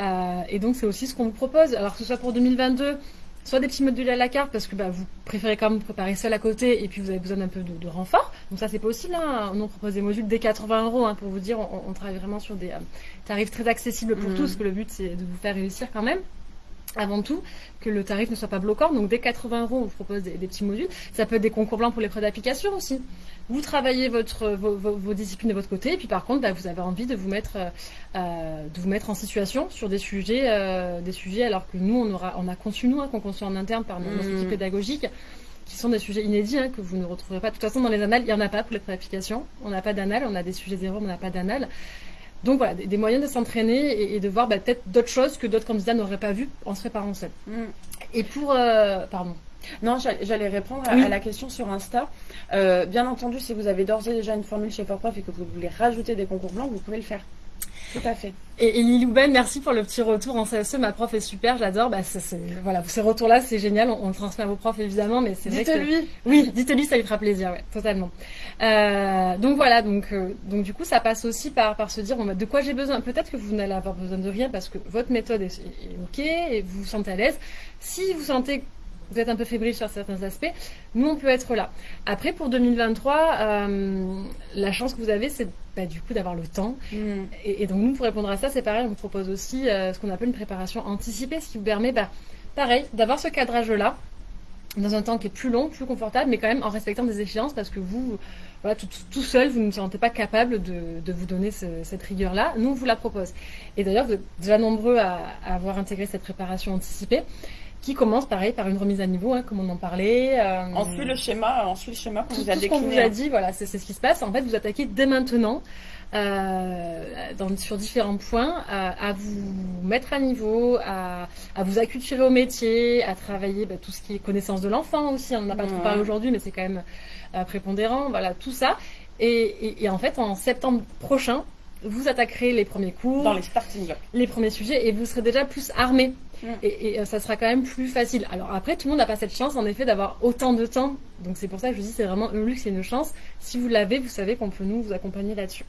Euh, et donc c'est aussi ce qu'on vous propose. Alors que ce soit pour 2022, soit des petits modules à la carte parce que bah, vous préférez quand même préparer seul à côté et puis vous avez besoin d'un peu de, renfort. Donc ça c'est possible. Hein. On propose des modules dès 80 euros hein, pour vous dire. On, travaille vraiment sur des tarifs très accessibles pour mmh. tous. Que le but c'est de vous faire réussir quand même avant tout, que le tarif ne soit pas bloquant. Donc, dès 80 euros, on vous propose des, petits modules. Ça peut être des concours blancs pour les prêts d'application aussi. Vous travaillez votre, vos, disciplines de votre côté, et puis par contre, bah, vous avez envie de vous mettre, euh, de vous mettre en situation sur des sujets, euh, des sujets, alors que nous, on aura, on a conçu nous, hein, qu'on conçu en interne par nos, mmh. équipes pédagogiques, qui sont des sujets inédits hein, que vous ne retrouverez pas. De toute façon, dans les annales, il n'y en a pas pour les prêts d'application. On n'a pas d'annales, on a des sujets zéro, mais on n'a pas d'annales. Donc voilà, des, moyens de s'entraîner et, de voir bah, peut-être d'autres choses que d'autres candidats n'auraient pas vues en se préparant seul. Mm. Et pour... Euh, pardon. Non, j'allais répondre à, la question sur Insta. Euh, bien entendu, si vous avez d'ores et déjà une formule chez Forprof et que vous voulez rajouter des concours blancs, vous pouvez le faire. Tout à fait. Et, et Lilouben, merci pour le petit retour en CSE. Ma prof est super, j'adore. Bah, voilà, ces retours-là, c'est génial. On, le transmet à vos profs évidemment, mais c'est vrai que. Dites-lui. Oui, dites-lui, ça lui fera plaisir, ouais, totalement. Euh, donc voilà, donc euh, donc du coup, ça passe aussi par par se dire bon, bah, de quoi j'ai besoin? Peut-être que vous n'allez avoir besoin de rien parce que votre méthode est, est ok et vous vous sentez à l'aise. Si vous sentez vous êtes un peu fébrile sur certains aspects, nous on peut être là. Après pour 2023, euh, la chance que vous avez, c'est bah, du coup d'avoir le temps. Mm. Et, donc nous pour répondre à ça, c'est pareil, on vous propose aussi euh, ce qu'on appelle une préparation anticipée, ce qui vous permet, bah, pareil, d'avoir ce cadrage-là dans un temps qui est plus long, plus confortable, mais quand même en respectant des échéances parce que vous, voilà, tout, seul, vous ne vous sentez pas capable de, vous donner cette rigueur-là. Nous, on vous la propose. Et d'ailleurs, vous êtes déjà nombreux à avoir intégré cette préparation anticipée qui commence pareil par une remise à niveau, hein, comme on en parlait. Euh, on suit le schéma, on suit le schéma qu'on vous a décliné. qu'on vous a dit, voilà, c'est ce qui se passe. En fait, vous attaquez dès maintenant. Euh, dans, sur différents points, à, vous mettre à niveau, à, à, vous acculturer au métier, à travailler bah, tout ce qui est connaissance de l'enfant aussi. On n'en a pas trop parlé aujourd'hui, mais c'est quand même euh, prépondérant. Voilà, tout ça. Et, et, et, en fait, en septembre prochain, vous attaquerez les premiers cours, dans les starting blocks, les premiers sujets, et vous serez déjà plus armé et, euh, ça sera quand même plus facile. Alors après, tout le monde n'a pas cette chance, en effet, d'avoir autant de temps. Donc c'est pour ça que je vous dis, c'est vraiment un luxe et une chance. Si vous l'avez, vous savez qu'on peut nous vous accompagner là-dessus.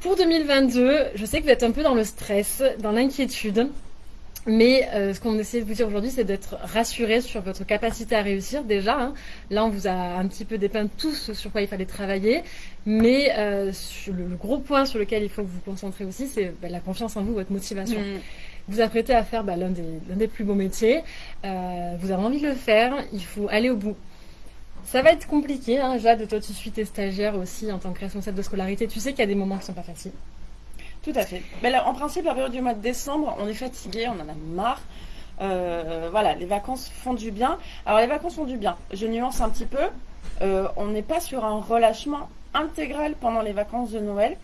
Pour 2022, je sais que vous êtes un peu dans le stress, dans l'inquiétude. Mais euh, ce qu'on essaie de vous dire aujourd'hui, c'est d'être rassuré sur votre capacité à réussir déjà. Hein. Là, on vous a un petit peu dépeint tout ce sur quoi il fallait travailler. Mais euh, le, gros point sur lequel il faut vous concentrer aussi, c'est bah, la confiance en vous, votre motivation. Mm vous apprêtez à faire bah, l'un des, des, plus beaux métiers, euh, vous avez envie de le faire, il faut aller au bout. Ça va être compliqué, hein, Jade, toi tu suis tes stagiaires aussi en tant que responsable de scolarité, tu sais qu'il y a des moments qui sont pas faciles. Tout à fait. En principe, la période du mois de décembre, on est fatigué, on en a marre. Euh, voilà, les vacances font du bien. Alors les vacances font du bien. Je nuance un petit peu. Euh, on n'est pas sur un relâchement intégral pendant les vacances de Noël.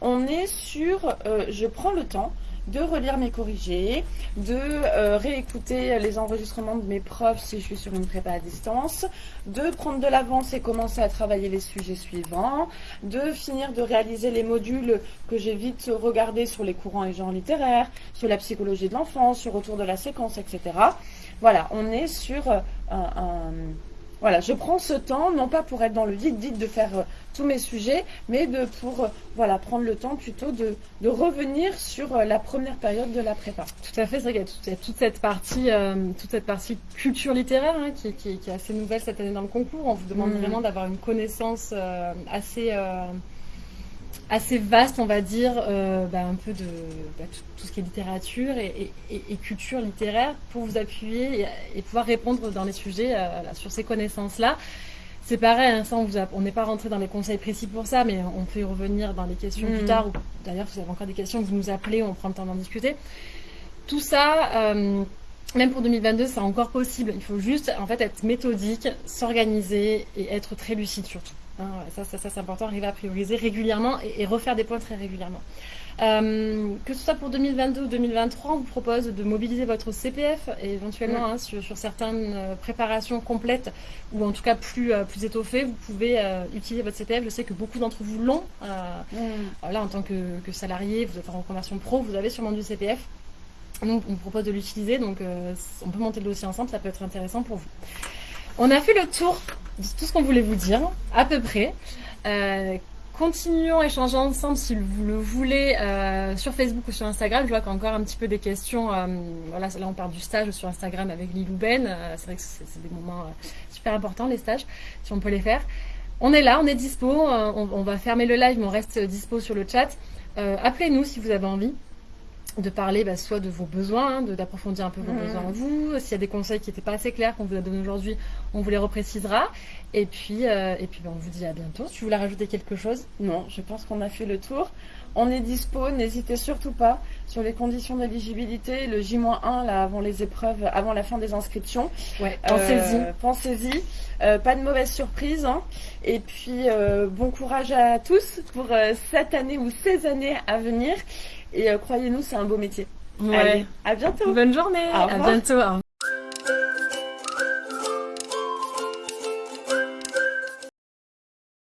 On est sur, je prends le temps, de relire mes corrigés, de euh, réécouter les enregistrements de mes profs si je suis sur une prépa à distance, de prendre de l'avance et commencer à travailler les sujets suivants, de finir de réaliser les modules que j'ai vite regardés sur les courants et genres littéraires, sur la psychologie de l'enfance, sur autour de la séquence, etc. Voilà, on est sur euh, un voilà, je prends ce temps, non pas pour être dans le vide vide de faire euh, tous mes sujets, mais de pour euh, voilà prendre le temps plutôt de, de revenir sur euh, la première période de la prépa. Tout à fait, c'est vrai qu'il y, a toute cette partie, toute cette partie culture littéraire hein, qui, qui, qui, est assez nouvelle cette année dans le concours. On vous demande mmh. vraiment d'avoir une connaissance assez assez vaste, on va dire, euh, bah, un peu de bah, tout, ce qui est littérature et, culture littéraire pour vous appuyer et, pouvoir répondre dans les sujets euh, sur ces connaissances-là. C'est pareil, hein, ça on n'est pas rentré dans les conseils précis pour ça, mais on peut y revenir dans les questions plus mm. tard. D'ailleurs, vous avez encore des questions, vous nous appelez, on prend le temps d'en discuter. Tout ça, euh, même pour 2022, c'est encore possible. Il faut juste en fait être méthodique, s'organiser et être très lucide surtout. Hein, ça, ça, ça c'est important, arriver à prioriser régulièrement et, refaire des points très régulièrement. Euh, que ce soit pour 2022 ou 2023, on vous propose de mobiliser votre CPF et éventuellement hein, sur, certaines euh, préparations complètes ou en tout cas plus, euh, plus étoffées, vous pouvez utiliser votre CPF. Je sais que beaucoup d'entre vous l'ont. Là, en tant que, que, salarié, vous êtes en reconversion pro, vous avez sûrement du CPF. Donc, on vous propose de l'utiliser. Donc, on peut monter le dossier ensemble, ça peut être intéressant pour vous. On a fait le tour de tout ce qu'on voulait vous dire, à peu près. Euh, continuons à échanger ensemble si vous le voulez euh, sur Facebook ou sur Instagram. Je vois qu'il y a encore un petit peu des questions. Euh, voilà, là on parle du stage sur Instagram avec Lilou Ben. c'est vrai que c'est des moments super importants les stages, si on peut les faire. On est là, on est dispo. On, on, va fermer le live, mais on reste dispo sur le chat. Appelez-nous si vous avez envie de parler bah, soit de vos besoins, hein, d'approfondir un peu vos mmh. besoins en vous. S'il y a des conseils qui n'étaient pas assez clairs qu'on vous a donnés aujourd'hui, on vous les reprécisera. Et puis, euh, et puis bah, on vous dit à bientôt. Tu voulais rajouter quelque chose? Non, je pense qu'on a fait le tour. On est dispo, n'hésitez surtout pas sur les conditions d'éligibilité, le J-1 là avant les épreuves, avant la fin des inscriptions. Ouais, pensez-y. Euh, pensez-y. Euh, pas de mauvaise surprise. Hein. Et puis bon courage à tous pour cette année ou ces années à venir. Et euh, croyez-nous, c'est un beau métier. Ouais. à bientôt. Bonne journée. À bientôt.